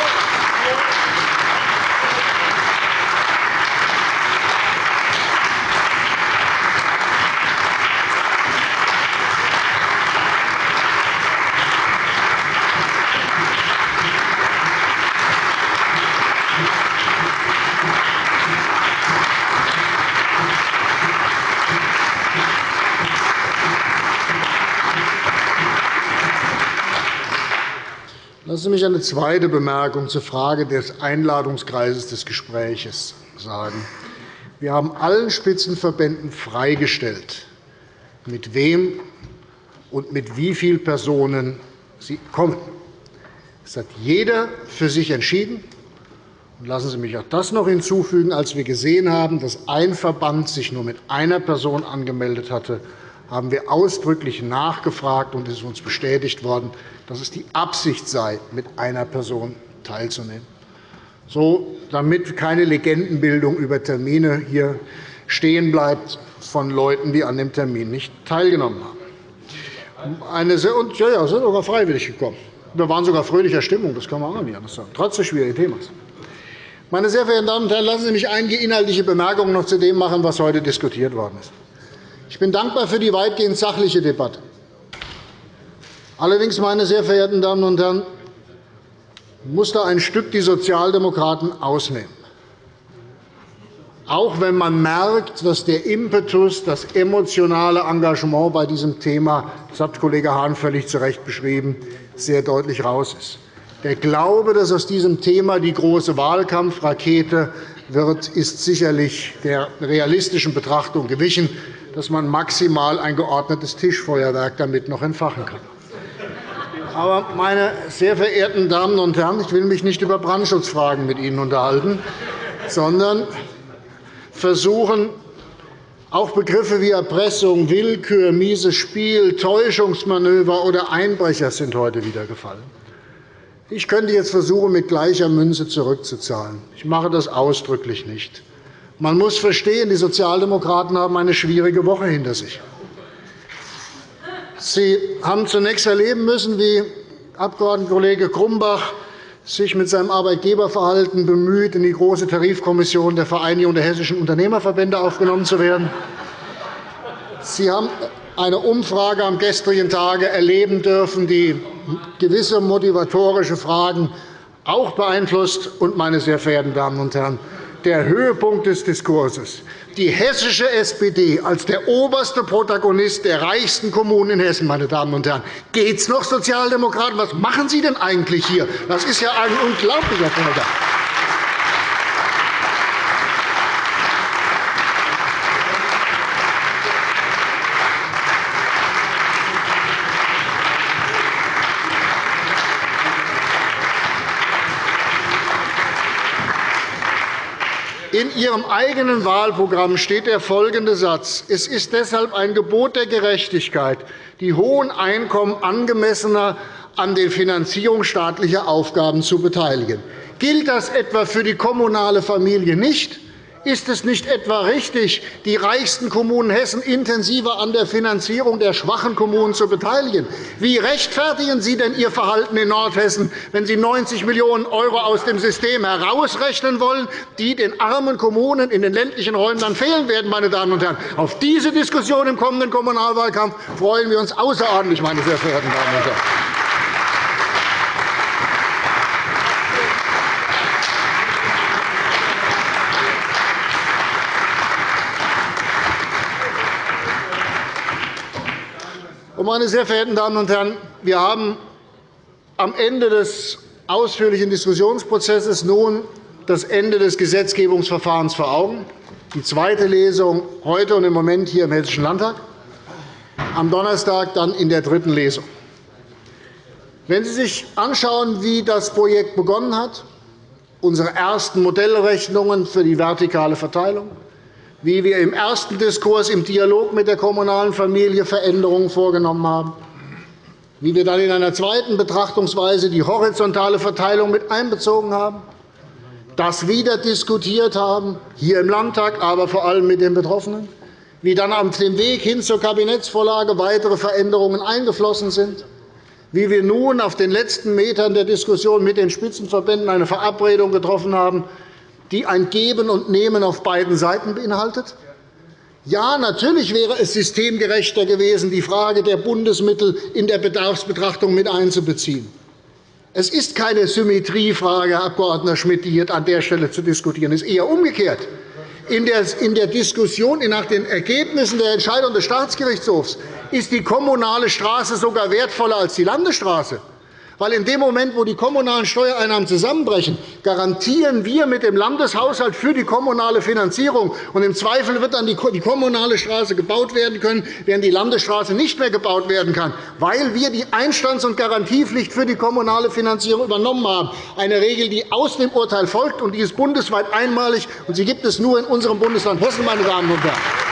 Sie mich eine zweite Bemerkung zur Frage des Einladungskreises des Gesprächs sagen. Wir haben allen Spitzenverbänden freigestellt, mit wem und mit wie vielen Personen sie kommen. Das hat jeder für sich entschieden. lassen Sie mich auch das noch hinzufügen. Als wir gesehen haben, dass ein Verband sich nur mit einer Person angemeldet hatte, haben wir ausdrücklich nachgefragt, und es ist uns bestätigt worden, dass es die Absicht sei, mit einer Person teilzunehmen. So, damit keine Legendenbildung über Termine hier stehen bleibt von Leuten, die an dem Termin nicht teilgenommen haben. Eine sehr, und, ja, ja, sind sogar freiwillig gekommen. Wir waren sogar fröhlicher Stimmung, das kann man auch nicht anders sagen, trotz des schwierigen Themas. Meine sehr verehrten Damen und Herren, lassen Sie mich einige inhaltliche Bemerkungen noch zu dem machen, was heute diskutiert worden ist. Ich bin dankbar für die weitgehend sachliche Debatte. Allerdings, meine sehr verehrten Damen und Herren, muss da ein Stück die Sozialdemokraten ausnehmen. Auch wenn man merkt, dass der Impetus, das emotionale Engagement bei diesem Thema, das hat Kollege Hahn völlig zu Recht beschrieben, sehr deutlich raus ist. Der Glaube, dass aus diesem Thema die große Wahlkampfrakete wird, ist sicherlich der realistischen Betrachtung gewichen, dass man maximal ein geordnetes Tischfeuerwerk damit noch entfachen kann. Aber, meine sehr verehrten Damen und Herren, ich will mich nicht über Brandschutzfragen mit Ihnen unterhalten, sondern versuchen, auch Begriffe wie Erpressung, Willkür, mieses Spiel, Täuschungsmanöver oder Einbrecher sind heute wieder gefallen. Ich könnte jetzt versuchen, mit gleicher Münze zurückzuzahlen. Ich mache das ausdrücklich nicht. Man muss verstehen, die Sozialdemokraten haben eine schwierige Woche hinter sich. Sie haben zunächst erleben müssen, wie Abgeordnetenkollege Grumbach sich mit seinem Arbeitgeberverhalten bemüht, in die Große Tarifkommission der Vereinigung der hessischen Unternehmerverbände aufgenommen zu werden. Sie haben eine Umfrage am gestrigen Tage erleben dürfen, die gewisse motivatorische Fragen auch beeinflusst. Und, meine sehr verehrten Damen und Herren, der Höhepunkt des Diskurses. Die hessische SPD als der oberste Protagonist der reichsten Kommunen in Hessen. Meine Damen und Herren. Geht es noch, Sozialdemokraten? Was machen Sie denn eigentlich hier? Das ist ja ein unglaublicher Vorgang. In Ihrem eigenen Wahlprogramm steht der folgende Satz. Es ist deshalb ein Gebot der Gerechtigkeit, die hohen Einkommen angemessener an der Finanzierung staatlicher Aufgaben zu beteiligen. Gilt das etwa für die kommunale Familie nicht? Ist es nicht etwa richtig, die reichsten Kommunen Hessen intensiver an der Finanzierung der schwachen Kommunen zu beteiligen? Wie rechtfertigen Sie denn Ihr Verhalten in Nordhessen, wenn Sie 90 Millionen € aus dem System herausrechnen wollen, die den armen Kommunen in den ländlichen Räumen dann fehlen werden? Meine Damen und Herren? Auf diese Diskussion im kommenden Kommunalwahlkampf freuen wir uns außerordentlich, meine sehr verehrten Damen und Herren. Meine sehr verehrten Damen und Herren, wir haben am Ende des ausführlichen Diskussionsprozesses nun das Ende des Gesetzgebungsverfahrens vor Augen, die zweite Lesung heute und im Moment hier im Hessischen Landtag, am Donnerstag dann in der dritten Lesung. Wenn Sie sich anschauen, wie das Projekt begonnen hat, unsere ersten Modellrechnungen für die vertikale Verteilung, wie wir im ersten Diskurs im Dialog mit der kommunalen Familie Veränderungen vorgenommen haben, wie wir dann in einer zweiten Betrachtungsweise die horizontale Verteilung mit einbezogen haben, das wieder diskutiert haben, hier im Landtag, aber vor allem mit den Betroffenen, wie dann auf dem Weg hin zur Kabinettsvorlage weitere Veränderungen eingeflossen sind, wie wir nun auf den letzten Metern der Diskussion mit den Spitzenverbänden eine Verabredung getroffen haben, die ein Geben und Nehmen auf beiden Seiten beinhaltet? Ja, natürlich wäre es systemgerechter gewesen, die Frage der Bundesmittel in der Bedarfsbetrachtung mit einzubeziehen. Es ist keine Symmetriefrage, Herr Abg. Schmidt, die hier an der Stelle zu diskutieren ist, eher umgekehrt. In der Diskussion nach den Ergebnissen der Entscheidung des Staatsgerichtshofs ist die kommunale Straße sogar wertvoller als die Landesstraße. Weil in dem Moment, wo die kommunalen Steuereinnahmen zusammenbrechen, garantieren wir mit dem Landeshaushalt für die kommunale Finanzierung. Und Im Zweifel wird dann die kommunale Straße gebaut werden können, während die Landesstraße nicht mehr gebaut werden kann, weil wir die Einstands- und Garantiepflicht für die kommunale Finanzierung übernommen haben. Eine Regel, die aus dem Urteil folgt, und die ist bundesweit einmalig. und Sie gibt es nur in unserem Bundesland Hessen, meine Damen und Herren.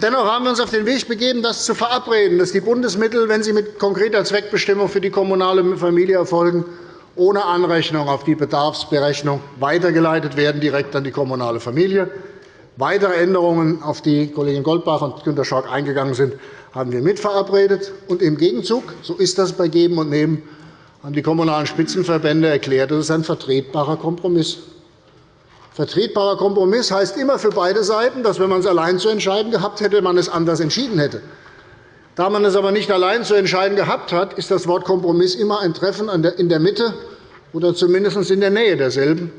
Dennoch haben wir uns auf den Weg begeben, das zu verabreden, dass die Bundesmittel, wenn sie mit konkreter Zweckbestimmung für die kommunale Familie erfolgen, ohne Anrechnung auf die Bedarfsberechnung weitergeleitet werden, direkt an die kommunale Familie. Weitere Änderungen, auf die Kollegin Goldbach und Günter Schork eingegangen sind, haben wir mitverabredet. Und Im Gegenzug, so ist das bei Geben und Nehmen, haben die Kommunalen Spitzenverbände erklärt, das ist ein vertretbarer Kompromiss. Vertretbarer Kompromiss heißt immer für beide Seiten, dass, wenn man es allein zu entscheiden gehabt hätte, man es anders entschieden hätte. Da man es aber nicht allein zu entscheiden gehabt hat, ist das Wort Kompromiss immer ein Treffen in der Mitte oder zumindest in der Nähe derselben.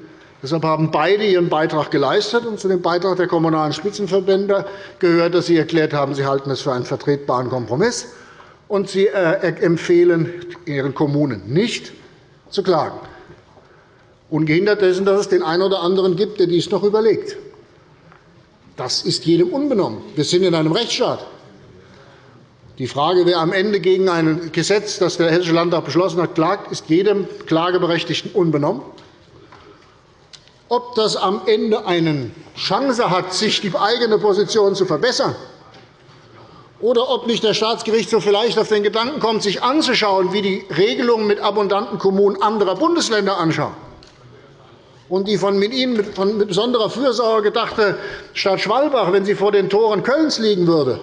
Deshalb haben beide ihren Beitrag geleistet. Und zu dem Beitrag der Kommunalen Spitzenverbände gehört, dass sie erklärt haben, sie halten es für einen vertretbaren Kompromiss. Und sie äh, empfehlen ihren Kommunen nicht zu klagen. Ungehindert dessen, dass es den einen oder anderen gibt, der dies noch überlegt. Das ist jedem unbenommen. Wir sind in einem Rechtsstaat. Die Frage, wer am Ende gegen ein Gesetz, das der Hessische Landtag beschlossen hat, klagt, ist jedem Klageberechtigten unbenommen. Ob das am Ende eine Chance hat, sich die eigene Position zu verbessern, oder ob nicht der Staatsgerichtshof vielleicht auf den Gedanken kommt, sich anzuschauen, wie die Regelungen mit abundanten Kommunen anderer Bundesländer anschauen, und die von Ihnen mit besonderer Fürsorge gedachte Stadt Schwalbach, wenn sie vor den Toren Kölns liegen würde,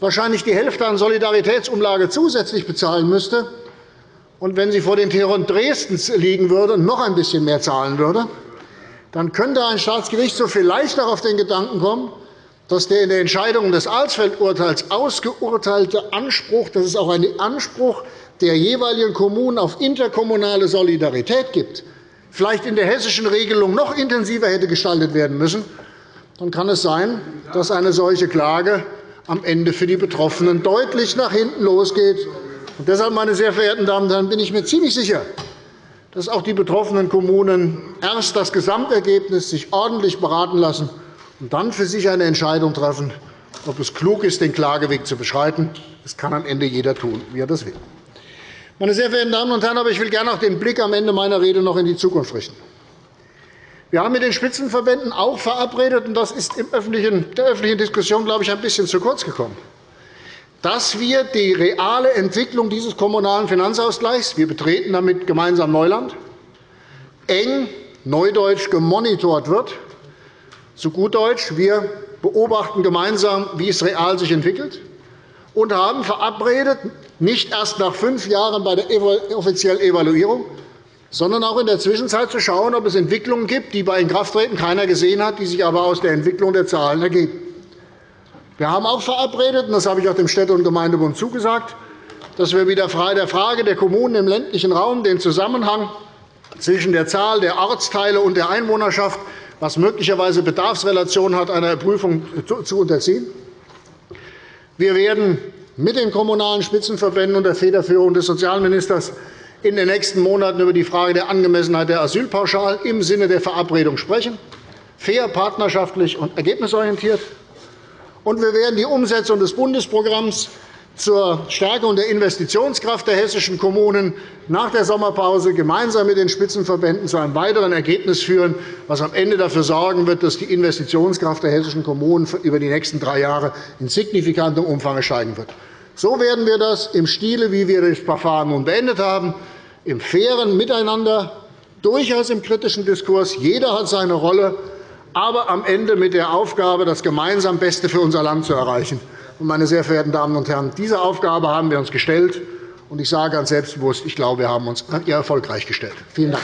wahrscheinlich die Hälfte an Solidaritätsumlage zusätzlich bezahlen müsste, und wenn sie vor den Toren Dresdens liegen würde noch ein bisschen mehr zahlen würde, dann könnte ein Staatsgerichtshof vielleicht auch auf den Gedanken kommen, dass der in der Entscheidung des Alsfeld-Urteils ausgeurteilte Anspruch, dass es auch einen Anspruch der jeweiligen Kommunen auf interkommunale Solidarität gibt, vielleicht in der hessischen Regelung noch intensiver hätte gestaltet werden müssen, dann kann es sein, dass eine solche Klage am Ende für die Betroffenen deutlich nach hinten losgeht. Und deshalb, meine sehr verehrten Damen und Herren, bin ich mir ziemlich sicher, dass auch die betroffenen Kommunen erst das Gesamtergebnis sich ordentlich beraten lassen und dann für sich eine Entscheidung treffen, ob es klug ist, den Klageweg zu beschreiten. Das kann am Ende jeder tun, wie er das will. Meine sehr verehrten Damen und Herren, aber ich will gerne auch den Blick am Ende meiner Rede noch in die Zukunft richten. Wir haben mit den Spitzenverbänden auch verabredet, und das ist in der öffentlichen Diskussion, glaube ich, ein bisschen zu kurz gekommen, dass wir die reale Entwicklung dieses Kommunalen Finanzausgleichs – wir betreten damit gemeinsam Neuland – eng neudeutsch gemonitort wird. Zu gut Deutsch, wir beobachten gemeinsam, wie es real sich entwickelt, und haben verabredet, nicht erst nach fünf Jahren bei der offiziellen Evaluierung, sondern auch in der Zwischenzeit zu schauen, ob es Entwicklungen gibt, die bei Inkrafttreten keiner gesehen hat, die sich aber aus der Entwicklung der Zahlen ergeben. Wir haben auch verabredet, und das habe ich auch dem Städte- und Gemeindebund zugesagt, dass wir wieder der Frage der Kommunen im ländlichen Raum den Zusammenhang zwischen der Zahl der Ortsteile und der Einwohnerschaft, was möglicherweise Bedarfsrelationen hat, einer Prüfung zu unterziehen. Wir werden mit den Kommunalen Spitzenverbänden unter Federführung des Sozialministers in den nächsten Monaten über die Frage der Angemessenheit der Asylpauschalen im Sinne der Verabredung sprechen, fair, partnerschaftlich und ergebnisorientiert. Und wir werden die Umsetzung des Bundesprogramms zur Stärkung der Investitionskraft der hessischen Kommunen nach der Sommerpause gemeinsam mit den Spitzenverbänden zu einem weiteren Ergebnis führen, das am Ende dafür sorgen wird, dass die Investitionskraft der hessischen Kommunen über die nächsten drei Jahre in signifikantem Umfang steigen wird. So werden wir das im Stile, wie wir das Verfahren nun beendet haben, im fairen Miteinander, durchaus im kritischen Diskurs. Jeder hat seine Rolle, aber am Ende mit der Aufgabe, das gemeinsam Beste für unser Land zu erreichen. Meine sehr verehrten Damen und Herren, diese Aufgabe haben wir uns gestellt. Und ich sage ganz selbstbewusst, ich glaube, wir haben uns erfolgreich gestellt. Vielen Dank.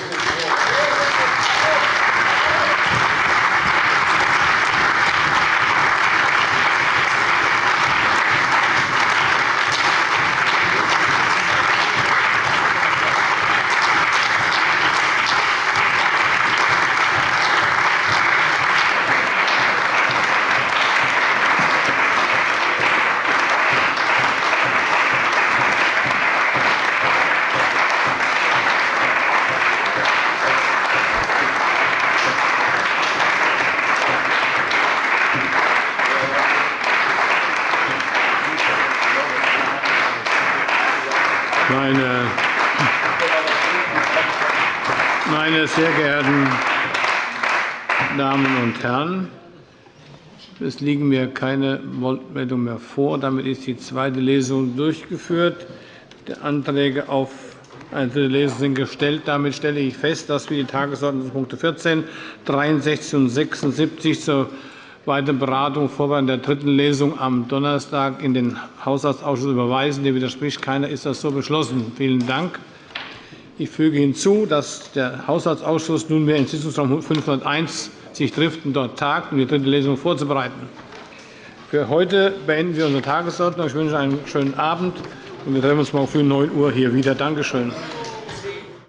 sehr geehrten Damen und Herren, es liegen mir keine Wortmeldungen mehr vor. Damit ist die zweite Lesung durchgeführt. Die Anträge auf Eine dritte Lesung sind gestellt. Damit stelle ich fest, dass wir die Tagesordnungspunkte 14, 63 und 76 zur weiteren Beratung und Vorbereitung der dritten Lesung am Donnerstag in den Haushaltsausschuss überweisen. Dem widerspricht keiner. Ist das so beschlossen? Vielen Dank. Ich füge hinzu, dass der Haushaltsausschuss nunmehr in Sitzungsraum 501 sich trifft und dort tagt, um die dritte Lesung vorzubereiten. Für heute beenden wir unsere Tagesordnung. Ich wünsche einen schönen Abend. Wir treffen uns morgen früh um 9 Uhr hier wieder. Danke schön.